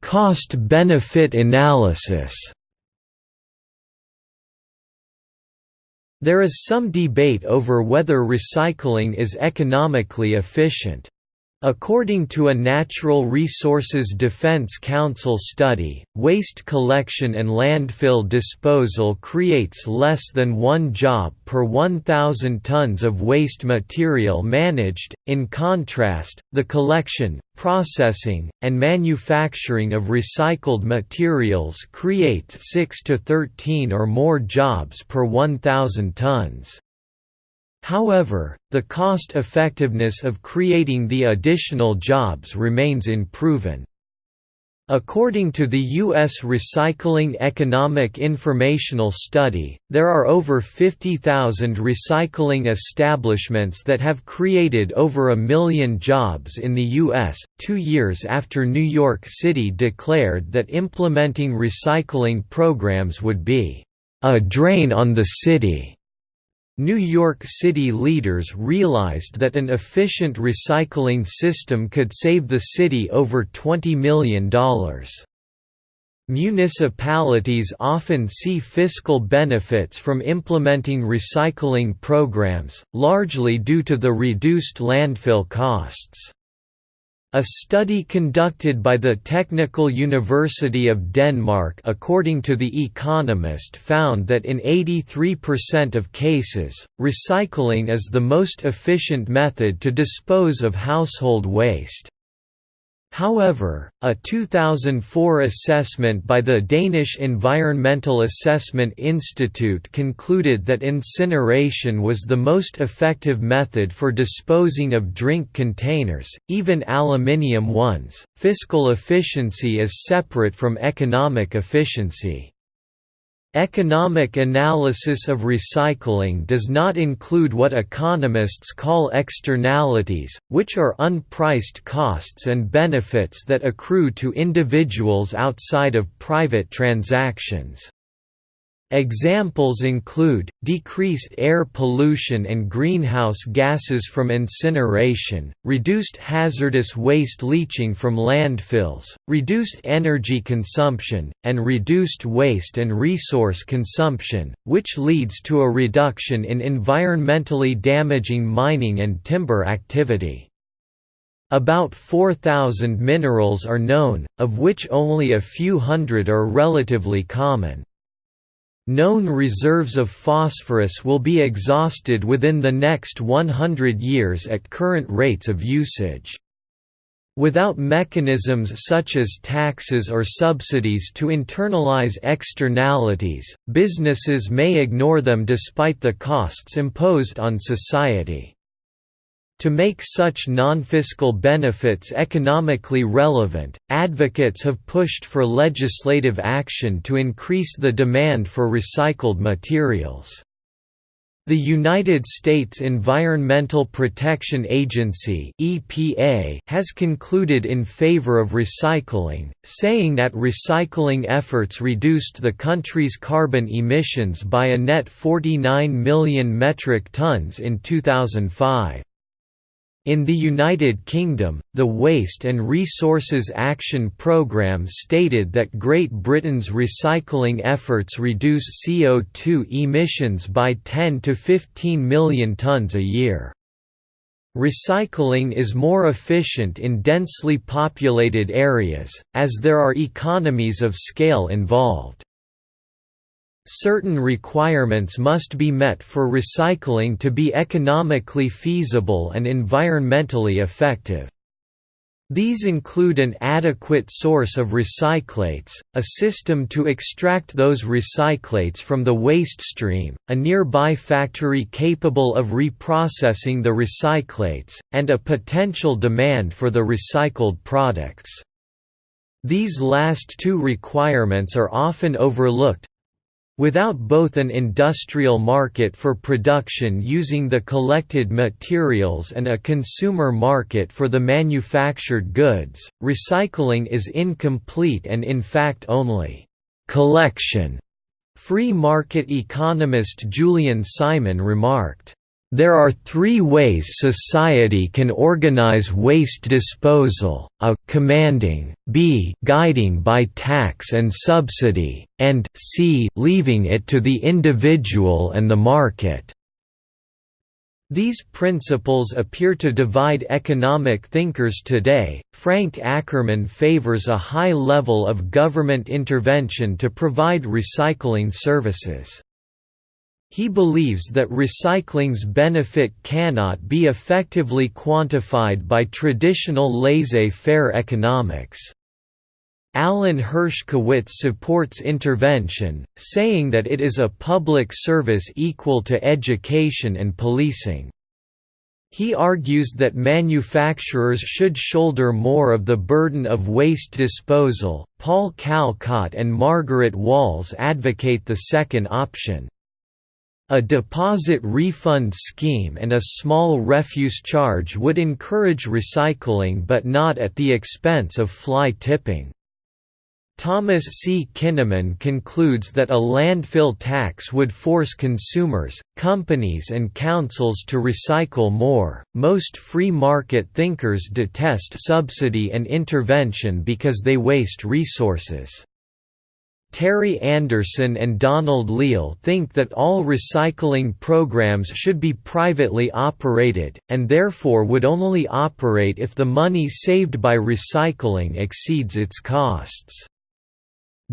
Cost-benefit analysis There is some debate over whether recycling is economically efficient. According to a Natural Resources Defense Council study, waste collection and landfill disposal creates less than one job per 1,000 tons of waste material managed. In contrast, the collection, processing, and manufacturing of recycled materials creates 6 to 13 or more jobs per 1,000 tons. However, the cost-effectiveness of creating the additional jobs remains unproven. According to the U.S. Recycling Economic Informational Study, there are over 50,000 recycling establishments that have created over a million jobs in the U.S., two years after New York City declared that implementing recycling programs would be a drain on the city. New York City leaders realized that an efficient recycling system could save the city over $20 million. Municipalities often see fiscal benefits from implementing recycling programs, largely due to the reduced landfill costs. A study conducted by the Technical University of Denmark according to The Economist found that in 83% of cases, recycling is the most efficient method to dispose of household waste. However, a 2004 assessment by the Danish Environmental Assessment Institute concluded that incineration was the most effective method for disposing of drink containers, even aluminium ones. Fiscal efficiency is separate from economic efficiency. Economic analysis of recycling does not include what economists call externalities, which are unpriced costs and benefits that accrue to individuals outside of private transactions. Examples include, decreased air pollution and greenhouse gases from incineration, reduced hazardous waste leaching from landfills, reduced energy consumption, and reduced waste and resource consumption, which leads to a reduction in environmentally damaging mining and timber activity. About 4,000 minerals are known, of which only a few hundred are relatively common. Known reserves of phosphorus will be exhausted within the next 100 years at current rates of usage. Without mechanisms such as taxes or subsidies to internalize externalities, businesses may ignore them despite the costs imposed on society. To make such non-fiscal benefits economically relevant, advocates have pushed for legislative action to increase the demand for recycled materials. The United States Environmental Protection Agency (EPA) has concluded in favor of recycling, saying that recycling efforts reduced the country's carbon emissions by a net 49 million metric tons in 2005. In the United Kingdom, the Waste and Resources Action Programme stated that Great Britain's recycling efforts reduce CO2 emissions by 10 to 15 million tonnes a year. Recycling is more efficient in densely populated areas, as there are economies of scale involved. Certain requirements must be met for recycling to be economically feasible and environmentally effective. These include an adequate source of recyclates, a system to extract those recyclates from the waste stream, a nearby factory capable of reprocessing the recyclates, and a potential demand for the recycled products. These last two requirements are often overlooked, Without both an industrial market for production using the collected materials and a consumer market for the manufactured goods, recycling is incomplete and in fact only collection. Free market economist Julian Simon remarked, there are three ways society can organize waste disposal, a commanding, b guiding by tax and subsidy, and c leaving it to the individual and the market. These principles appear to divide economic thinkers today. Frank Ackerman favors a high level of government intervention to provide recycling services. He believes that recycling's benefit cannot be effectively quantified by traditional laissez-faire economics. Allen Hershkowitz supports intervention, saying that it is a public service equal to education and policing. He argues that manufacturers should shoulder more of the burden of waste disposal. Paul Calcott and Margaret Walls advocate the second option. A deposit refund scheme and a small refuse charge would encourage recycling but not at the expense of fly tipping. Thomas C. Kinnaman concludes that a landfill tax would force consumers, companies, and councils to recycle more. Most free market thinkers detest subsidy and intervention because they waste resources. Terry Anderson and Donald Leal think that all recycling programs should be privately operated, and therefore would only operate if the money saved by recycling exceeds its costs.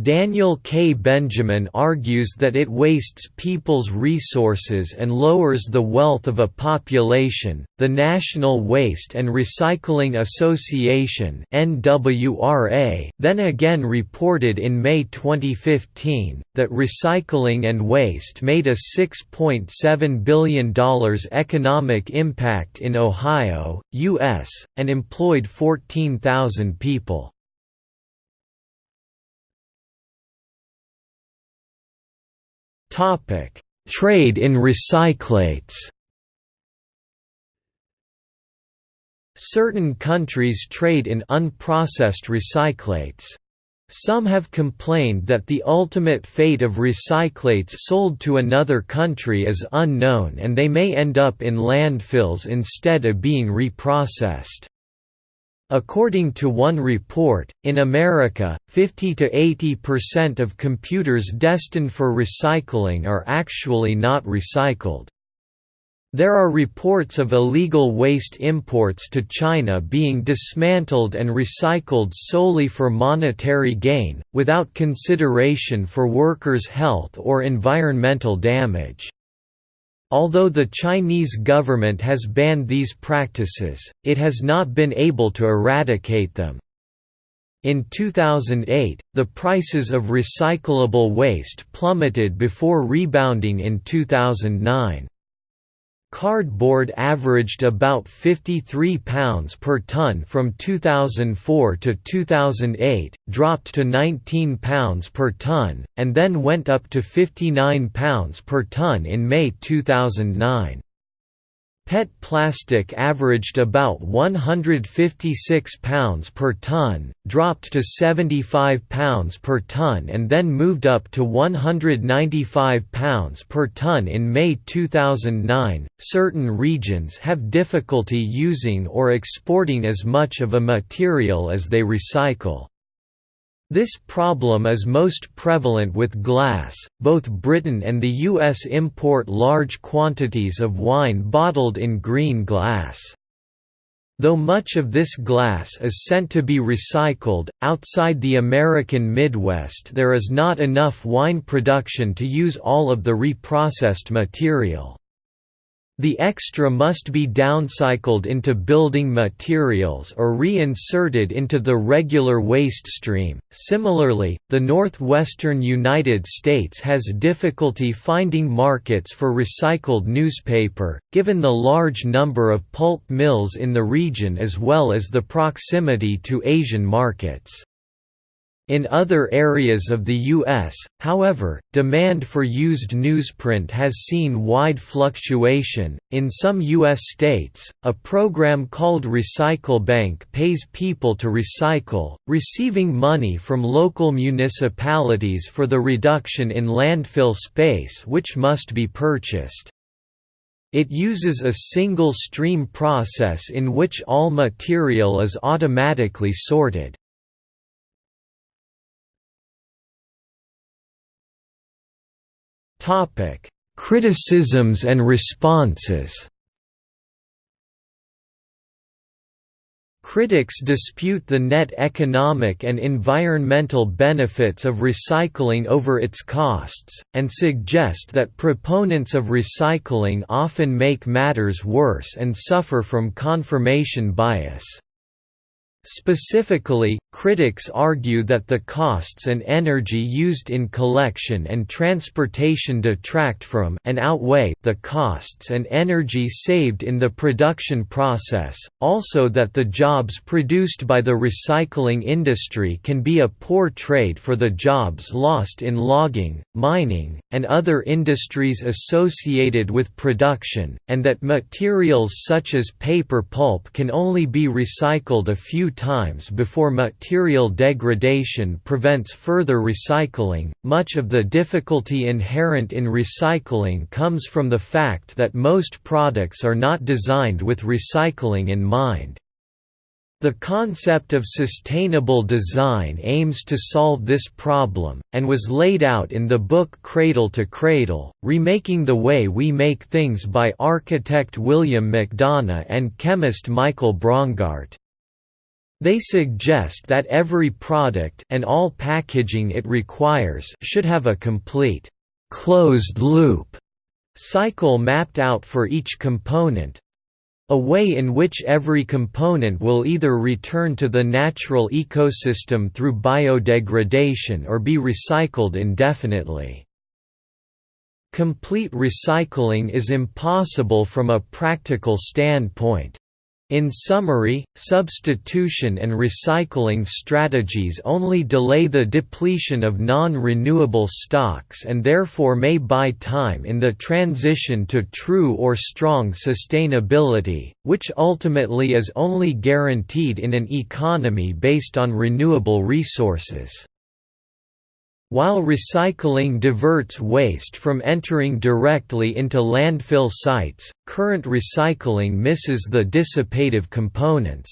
Daniel K. Benjamin argues that it wastes people's resources and lowers the wealth of a population. The National Waste and Recycling Association (NWRA) then again reported in May 2015 that recycling and waste made a $6.7 billion economic impact in Ohio, US, and employed 14,000 people. Trade in recyclates. Certain countries trade in unprocessed recyclates. Some have complained that the ultimate fate of recyclates sold to another country is unknown and they may end up in landfills instead of being reprocessed. According to one report, in America, 50 to 80% of computers destined for recycling are actually not recycled. There are reports of illegal waste imports to China being dismantled and recycled solely for monetary gain, without consideration for workers' health or environmental damage. Although the Chinese government has banned these practices, it has not been able to eradicate them. In 2008, the prices of recyclable waste plummeted before rebounding in 2009. Cardboard averaged about £53 per tonne from 2004 to 2008, dropped to £19 per tonne, and then went up to £59 per tonne in May 2009. PET plastic averaged about £156 per tonne, dropped to £75 per tonne and then moved up to £195 per tonne in May 2009. Certain regions have difficulty using or exporting as much of a material as they recycle. This problem is most prevalent with glass. Both Britain and the US import large quantities of wine bottled in green glass. Though much of this glass is sent to be recycled, outside the American Midwest there is not enough wine production to use all of the reprocessed material. The extra must be downcycled into building materials or reinserted into the regular waste stream. Similarly, the northwestern United States has difficulty finding markets for recycled newspaper, given the large number of pulp mills in the region as well as the proximity to Asian markets. In other areas of the U.S., however, demand for used newsprint has seen wide fluctuation. In some U.S. states, a program called Recyclebank pays people to recycle, receiving money from local municipalities for the reduction in landfill space which must be purchased. It uses a single stream process in which all material is automatically sorted. Topic: Criticisms and responses. Critics dispute the net economic and environmental benefits of recycling over its costs, and suggest that proponents of recycling often make matters worse and suffer from confirmation bias. Specifically, critics argue that the costs and energy used in collection and transportation detract from and outweigh the costs and energy saved in the production process, also that the jobs produced by the recycling industry can be a poor trade for the jobs lost in logging, mining, and other industries associated with production, and that materials such as paper pulp can only be recycled a few times before material degradation prevents further recycling. Much of the difficulty inherent in recycling comes from the fact that most products are not designed with recycling in mind. The concept of sustainable design aims to solve this problem, and was laid out in the book Cradle to Cradle, Remaking the Way We Make Things by architect William McDonough and chemist Michael Braungart. They suggest that every product and all packaging it requires should have a complete closed loop cycle mapped out for each component, a way in which every component will either return to the natural ecosystem through biodegradation or be recycled indefinitely. Complete recycling is impossible from a practical standpoint. In summary, substitution and recycling strategies only delay the depletion of non-renewable stocks and therefore may buy time in the transition to true or strong sustainability, which ultimately is only guaranteed in an economy based on renewable resources. While recycling diverts waste from entering directly into landfill sites, current recycling misses the dissipative components.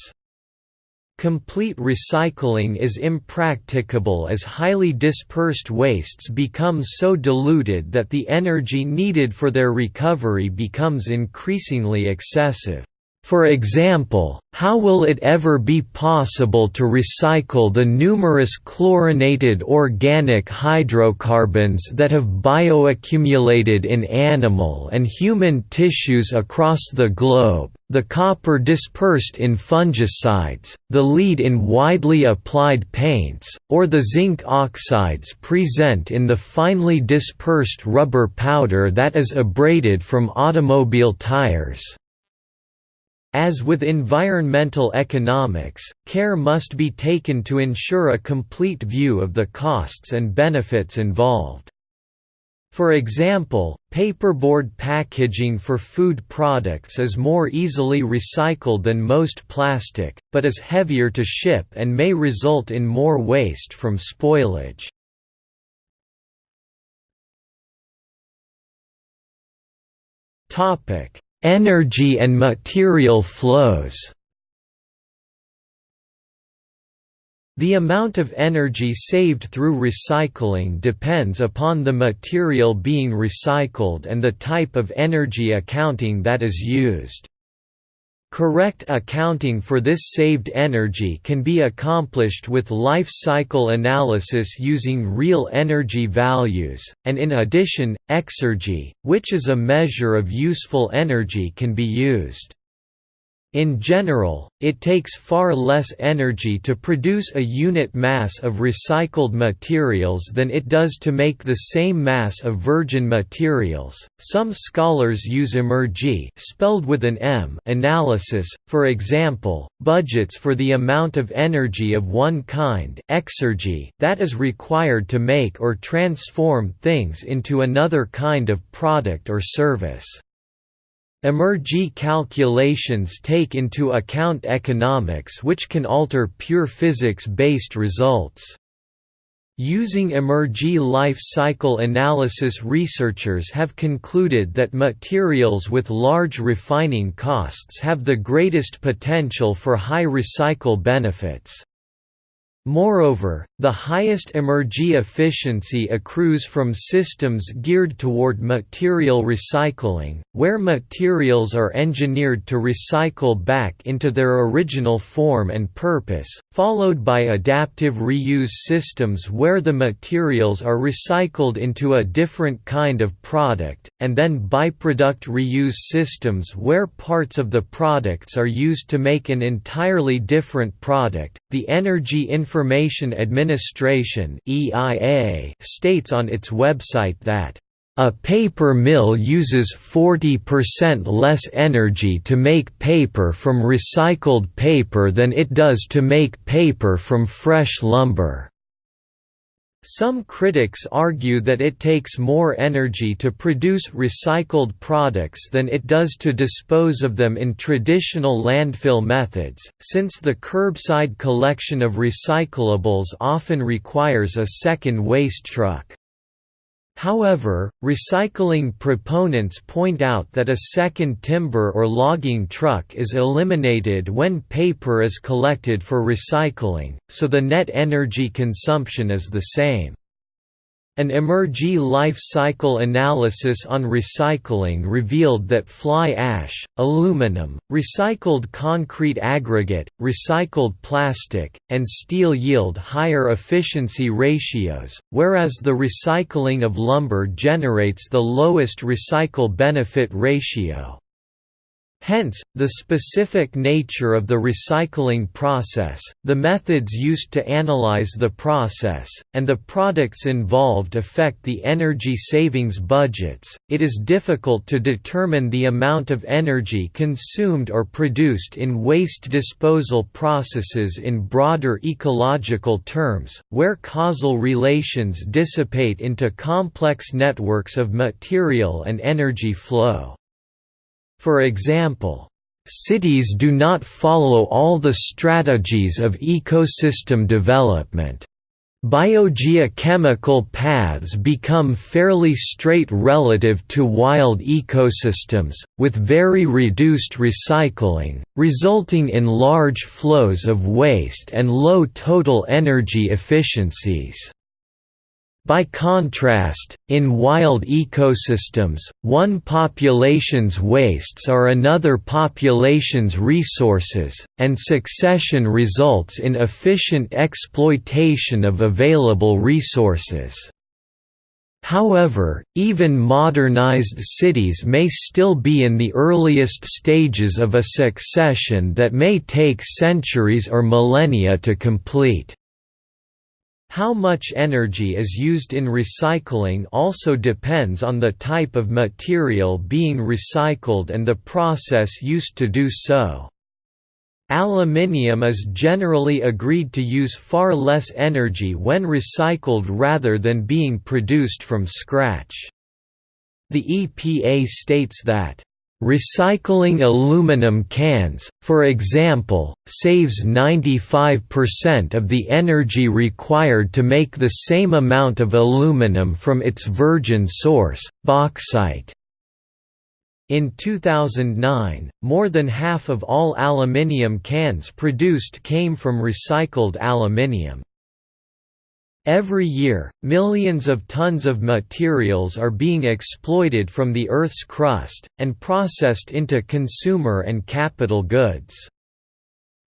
Complete recycling is impracticable as highly dispersed wastes become so diluted that the energy needed for their recovery becomes increasingly excessive. For example, how will it ever be possible to recycle the numerous chlorinated organic hydrocarbons that have bioaccumulated in animal and human tissues across the globe, the copper dispersed in fungicides, the lead in widely applied paints, or the zinc oxides present in the finely dispersed rubber powder that is abraded from automobile tires? As with environmental economics, care must be taken to ensure a complete view of the costs and benefits involved. For example, paperboard packaging for food products is more easily recycled than most plastic, but is heavier to ship and may result in more waste from spoilage. Energy and material flows The amount of energy saved through recycling depends upon the material being recycled and the type of energy accounting that is used. Correct accounting for this saved energy can be accomplished with life cycle analysis using real energy values, and in addition, exergy, which is a measure of useful energy can be used. In general, it takes far less energy to produce a unit mass of recycled materials than it does to make the same mass of virgin materials. Some scholars use emergy, spelled with an M, analysis, for example, budgets for the amount of energy of one kind, exergy, that is required to make or transform things into another kind of product or service. Emergy calculations take into account economics which can alter pure physics-based results. Using emergy life cycle analysis researchers have concluded that materials with large refining costs have the greatest potential for high recycle benefits. Moreover, the highest energy efficiency accrues from systems geared toward material recycling, where materials are engineered to recycle back into their original form and purpose, followed by adaptive reuse systems where the materials are recycled into a different kind of product, and then byproduct reuse systems where parts of the products are used to make an entirely different product. The Energy Information Administration states on its website that a paper mill uses 40% less energy to make paper from recycled paper than it does to make paper from fresh lumber. Some critics argue that it takes more energy to produce recycled products than it does to dispose of them in traditional landfill methods, since the curbside collection of recyclables often requires a second waste truck. However, recycling proponents point out that a second timber or logging truck is eliminated when paper is collected for recycling, so the net energy consumption is the same. An Emergy life cycle analysis on recycling revealed that fly ash, aluminum, recycled concrete aggregate, recycled plastic, and steel yield higher efficiency ratios, whereas the recycling of lumber generates the lowest recycle benefit ratio. Hence, the specific nature of the recycling process, the methods used to analyze the process, and the products involved affect the energy savings budgets. It is difficult to determine the amount of energy consumed or produced in waste disposal processes in broader ecological terms, where causal relations dissipate into complex networks of material and energy flow. For example, cities do not follow all the strategies of ecosystem development. Biogeochemical paths become fairly straight relative to wild ecosystems, with very reduced recycling, resulting in large flows of waste and low total energy efficiencies. By contrast, in wild ecosystems, one population's wastes are another population's resources, and succession results in efficient exploitation of available resources. However, even modernized cities may still be in the earliest stages of a succession that may take centuries or millennia to complete. How much energy is used in recycling also depends on the type of material being recycled and the process used to do so. Aluminium is generally agreed to use far less energy when recycled rather than being produced from scratch. The EPA states that Recycling aluminum cans, for example, saves 95% of the energy required to make the same amount of aluminum from its virgin source, bauxite. In 2009, more than half of all aluminium cans produced came from recycled aluminium. Every year, millions of tons of materials are being exploited from the Earth's crust, and processed into consumer and capital goods.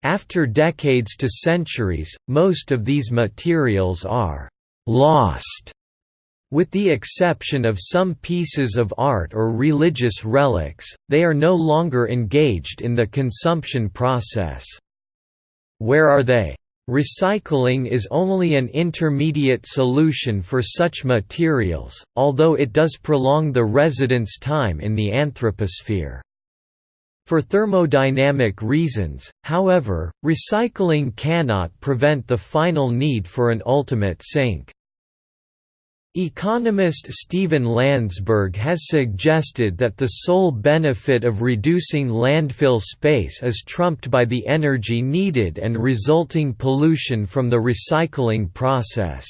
After decades to centuries, most of these materials are «lost» With the exception of some pieces of art or religious relics, they are no longer engaged in the consumption process. Where are they? Recycling is only an intermediate solution for such materials, although it does prolong the residence time in the anthroposphere. For thermodynamic reasons, however, recycling cannot prevent the final need for an ultimate sink. Economist Steven Landsburg has suggested that the sole benefit of reducing landfill space is trumped by the energy needed and resulting pollution from the recycling process.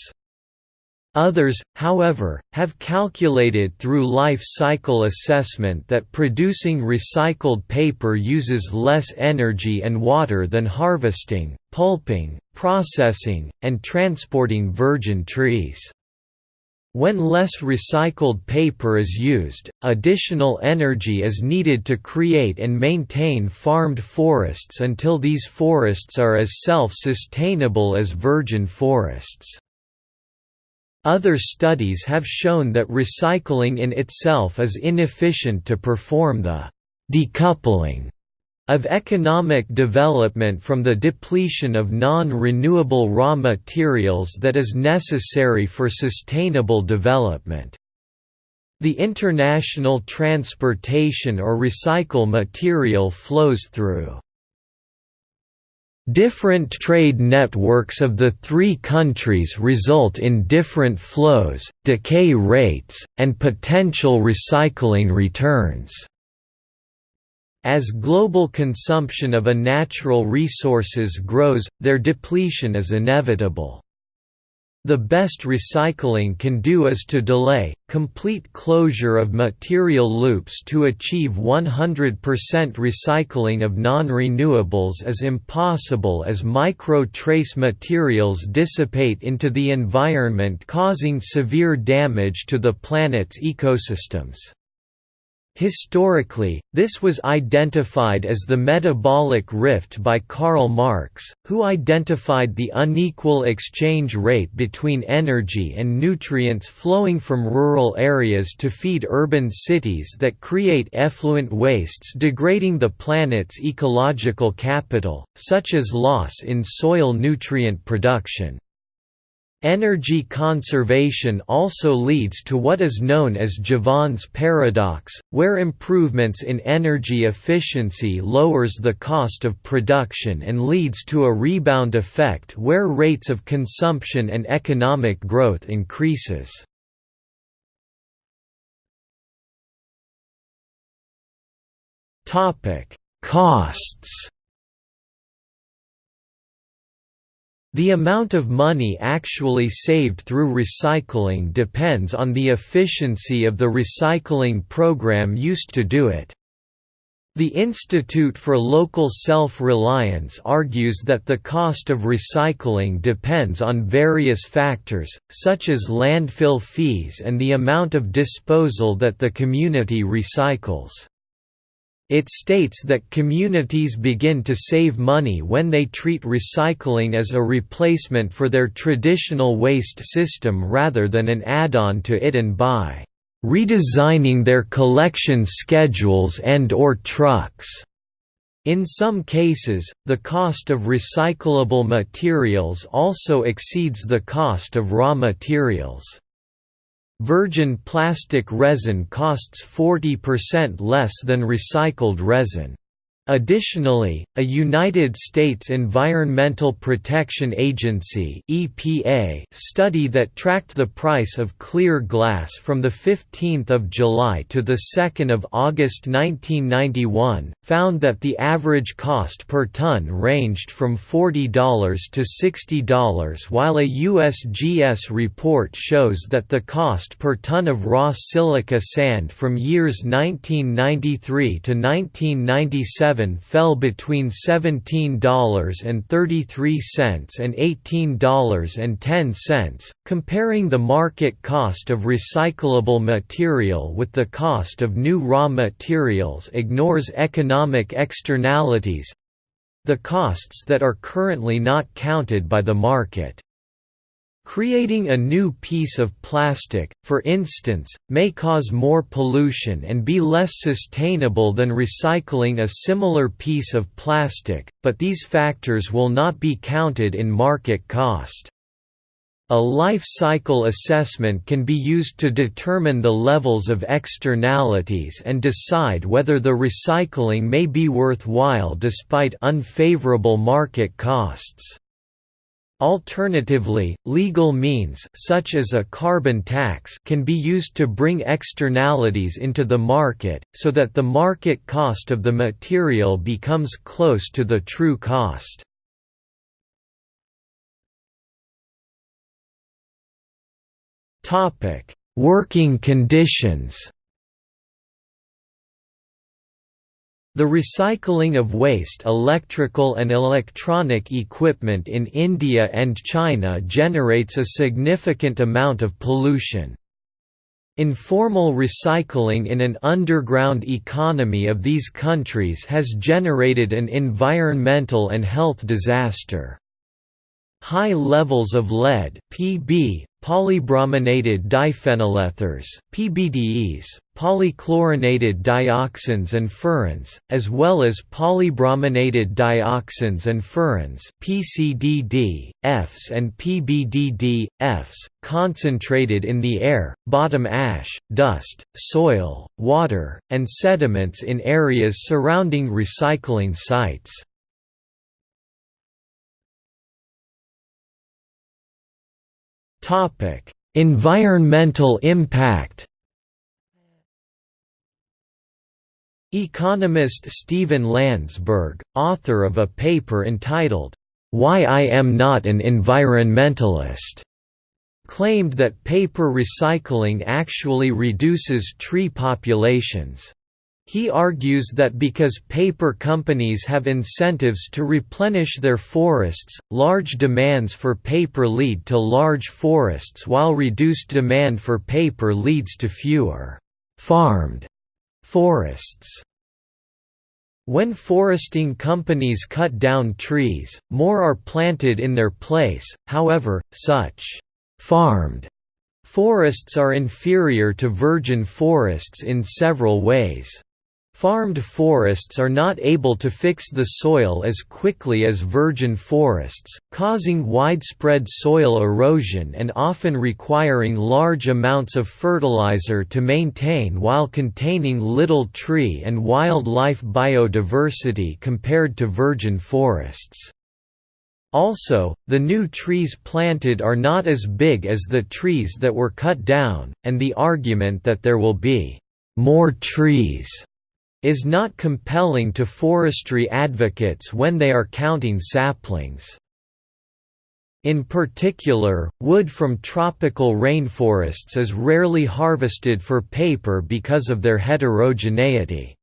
Others, however, have calculated through life cycle assessment that producing recycled paper uses less energy and water than harvesting, pulping, processing, and transporting virgin trees. When less recycled paper is used, additional energy is needed to create and maintain farmed forests until these forests are as self-sustainable as virgin forests. Other studies have shown that recycling in itself is inefficient to perform the decoupling of economic development from the depletion of non-renewable raw materials that is necessary for sustainable development. The international transportation or recycle material flows through Different trade networks of the three countries result in different flows, decay rates, and potential recycling returns. As global consumption of a natural resources grows, their depletion is inevitable. The best recycling can do is to delay, complete closure of material loops to achieve 100% recycling of non-renewables is impossible as micro-trace materials dissipate into the environment causing severe damage to the planet's ecosystems. Historically, this was identified as the metabolic rift by Karl Marx, who identified the unequal exchange rate between energy and nutrients flowing from rural areas to feed urban cities that create effluent wastes degrading the planet's ecological capital, such as loss in soil nutrient production. Energy conservation also leads to what is known as Jevons paradox, where improvements in energy efficiency lowers the cost of production and leads to a rebound effect where rates of consumption and economic growth increases. Costs The amount of money actually saved through recycling depends on the efficiency of the recycling program used to do it. The Institute for Local Self-Reliance argues that the cost of recycling depends on various factors, such as landfill fees and the amount of disposal that the community recycles. It states that communities begin to save money when they treat recycling as a replacement for their traditional waste system rather than an add-on to it and by redesigning their collection schedules and or trucks. In some cases, the cost of recyclable materials also exceeds the cost of raw materials. Virgin plastic resin costs 40% less than recycled resin. Additionally, a United States Environmental Protection Agency (EPA) study that tracked the price of clear glass from the 15th of July to the 2nd of August 1991 found that the average cost per ton ranged from $40 to $60 while a USGS report shows that the cost per ton of raw silica sand from years 1993 to 1997 fell between $17.33 and $18.10, comparing the market cost of recyclable material with the cost of new raw materials ignores economic externalities the costs that are currently not counted by the market. Creating a new piece of plastic, for instance, may cause more pollution and be less sustainable than recycling a similar piece of plastic, but these factors will not be counted in market cost. A life cycle assessment can be used to determine the levels of externalities and decide whether the recycling may be worthwhile despite unfavorable market costs. Alternatively, legal means such as a carbon tax can be used to bring externalities into the market, so that the market cost of the material becomes close to the true cost. Working conditions The recycling of waste electrical and electronic equipment in India and China generates a significant amount of pollution. Informal recycling in an underground economy of these countries has generated an environmental and health disaster. High levels of lead (Pb), polybrominated diphenylethers (PBDEs), polychlorinated dioxins and furans, as well as polybrominated dioxins and furans (PCDD), Fs and PBDD, Fs, concentrated in the air, bottom ash, dust, soil, water, and sediments in areas surrounding recycling sites. Topic: Environmental impact. Economist Steven Landsburg, author of a paper entitled, Why I Am Not an Environmentalist, claimed that paper recycling actually reduces tree populations. He argues that because paper companies have incentives to replenish their forests, large demands for paper lead to large forests while reduced demand for paper leads to fewer farmed forests. When foresting companies cut down trees, more are planted in their place, however, such farmed forests are inferior to virgin forests in several ways. Farmed forests are not able to fix the soil as quickly as virgin forests, causing widespread soil erosion and often requiring large amounts of fertilizer to maintain while containing little tree and wildlife biodiversity compared to virgin forests. Also, the new trees planted are not as big as the trees that were cut down, and the argument that there will be more trees is not compelling to forestry advocates when they are counting saplings. In particular, wood from tropical rainforests is rarely harvested for paper because of their heterogeneity.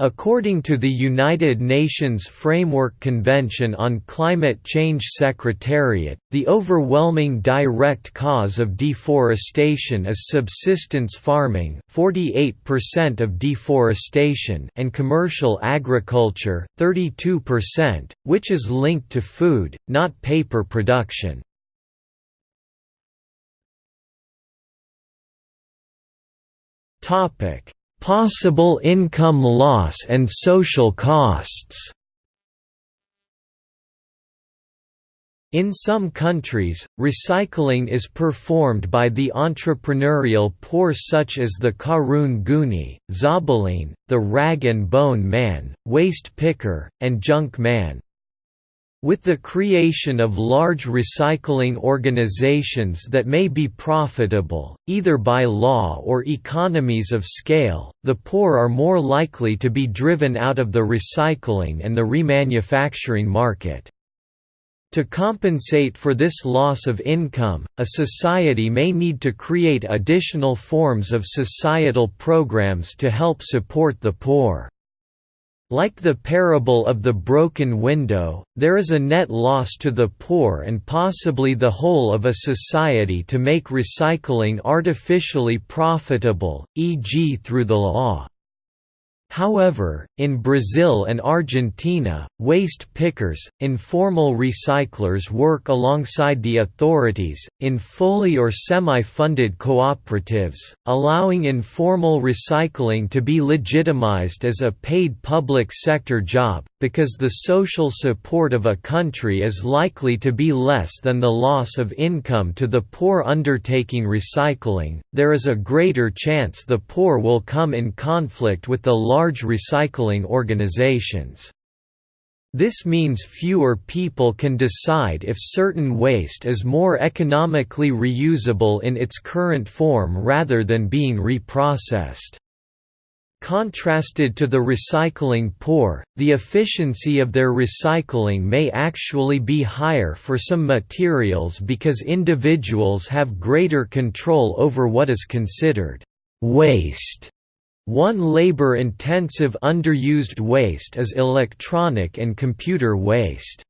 According to the United Nations Framework Convention on Climate Change Secretariat, the overwhelming direct cause of deforestation is subsistence farming 48% of deforestation and commercial agriculture 32%, which is linked to food, not paper production. Topic Possible income loss and social costs In some countries, recycling is performed by the entrepreneurial poor such as the Karung Guni, Zabaleen, the Rag and Bone Man, Waste Picker, and Junk Man. With the creation of large recycling organizations that may be profitable, either by law or economies of scale, the poor are more likely to be driven out of the recycling and the remanufacturing market. To compensate for this loss of income, a society may need to create additional forms of societal programs to help support the poor. Like the parable of the broken window, there is a net loss to the poor and possibly the whole of a society to make recycling artificially profitable, e.g. through the law. However, in Brazil and Argentina, waste pickers, informal recyclers work alongside the authorities, in fully or semi-funded cooperatives, allowing informal recycling to be legitimized as a paid public sector job, because the social support of a country is likely to be less than the loss of income to the poor undertaking recycling, there is a greater chance the poor will come in conflict with the large recycling organizations. This means fewer people can decide if certain waste is more economically reusable in its current form rather than being reprocessed. Contrasted to the recycling poor, the efficiency of their recycling may actually be higher for some materials because individuals have greater control over what is considered waste, One labor-intensive underused waste is electronic and computer waste.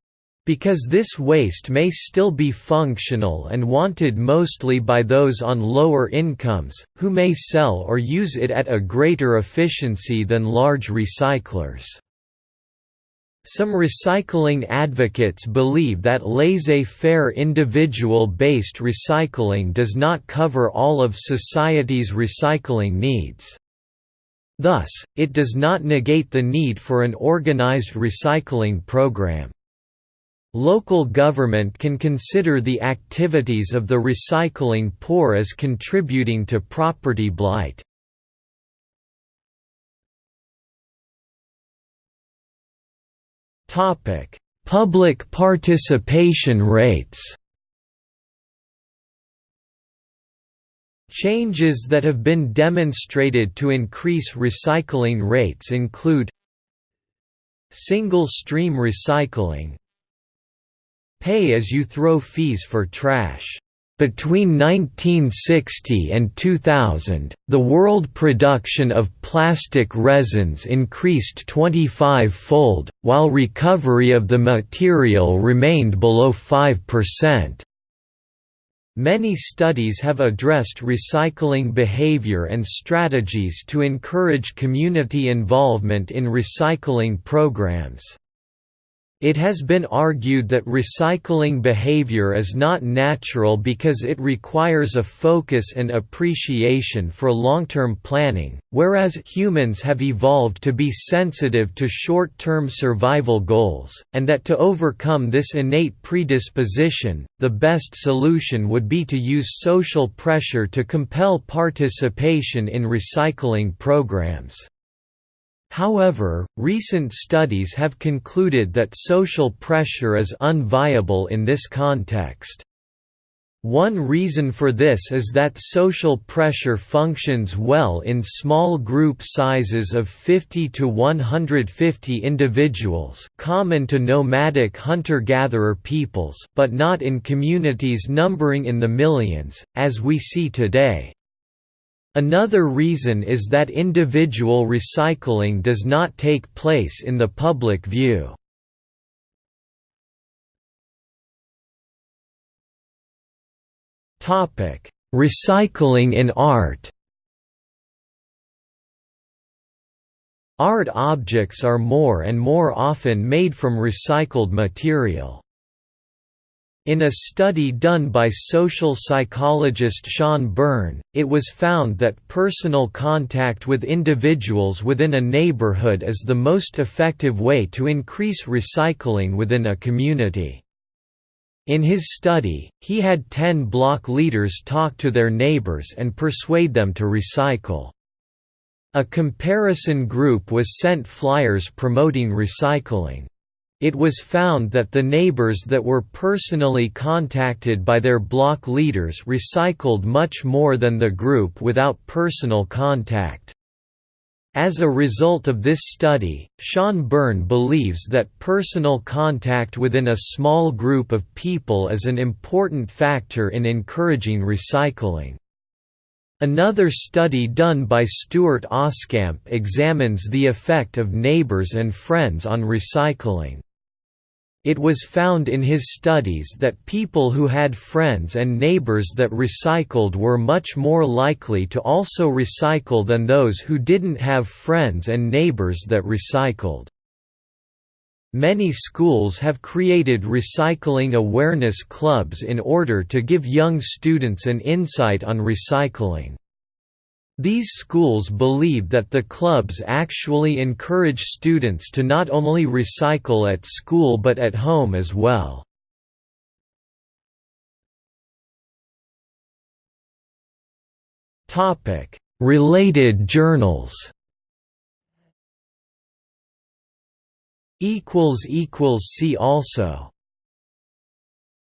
Because this waste may still be functional and wanted mostly by those on lower incomes, who may sell or use it at a greater efficiency than large recyclers. Some recycling advocates believe that laissez-faire individual-based recycling does not cover all of society's recycling needs. Thus, it does not negate the need for an organized recycling program. Local government can consider the activities of the recycling poor as contributing to property blight. Public participation rates Changes that have been demonstrated to increase recycling rates include Single-stream recycling Pay-as-you-throw fees for trash between 1960 and 2000, the world production of plastic resins increased 25-fold, while recovery of the material remained below 5%. Many studies have addressed recycling behavior and strategies to encourage community involvement in recycling programs. It has been argued that recycling behavior is not natural because it requires a focus and appreciation for long-term planning, whereas humans have evolved to be sensitive to short-term survival goals, and that to overcome this innate predisposition, the best solution would be to use social pressure to compel participation in recycling programs. However, recent studies have concluded that social pressure is unviable in this context. One reason for this is that social pressure functions well in small group sizes of 50 to 150 individuals common to nomadic hunter-gatherer peoples but not in communities numbering in the millions, as we see today. Another reason is that individual recycling does not take place in the public view. Recycling in art Art objects are more and more often made from recycled material. In a study done by social psychologist Shawn Burn, it was found that personal contact with individuals within a neighborhood is the most effective way to increase recycling within a community. In his study, he had 10 block leaders talk to their neighbors and persuade them to recycle. A comparison group was sent flyers promoting recycling. It was found that the neighbors that were personally contacted by their block leaders recycled much more than the group without personal contact. As a result of this study, Shawn Burn believes that personal contact within a small group of people is an important factor in encouraging recycling. Another study done by Stuart Oskamp examines the effect of neighbors and friends on recycling. It was found in his studies that people who had friends and neighbors that recycled were much more likely to also recycle than those who didn't have friends and neighbors that recycled. Many schools have created recycling awareness clubs in order to give young students an insight on recycling. These schools believe that the clubs actually encourage students to not only recycle at school but at home as well. Related journals See also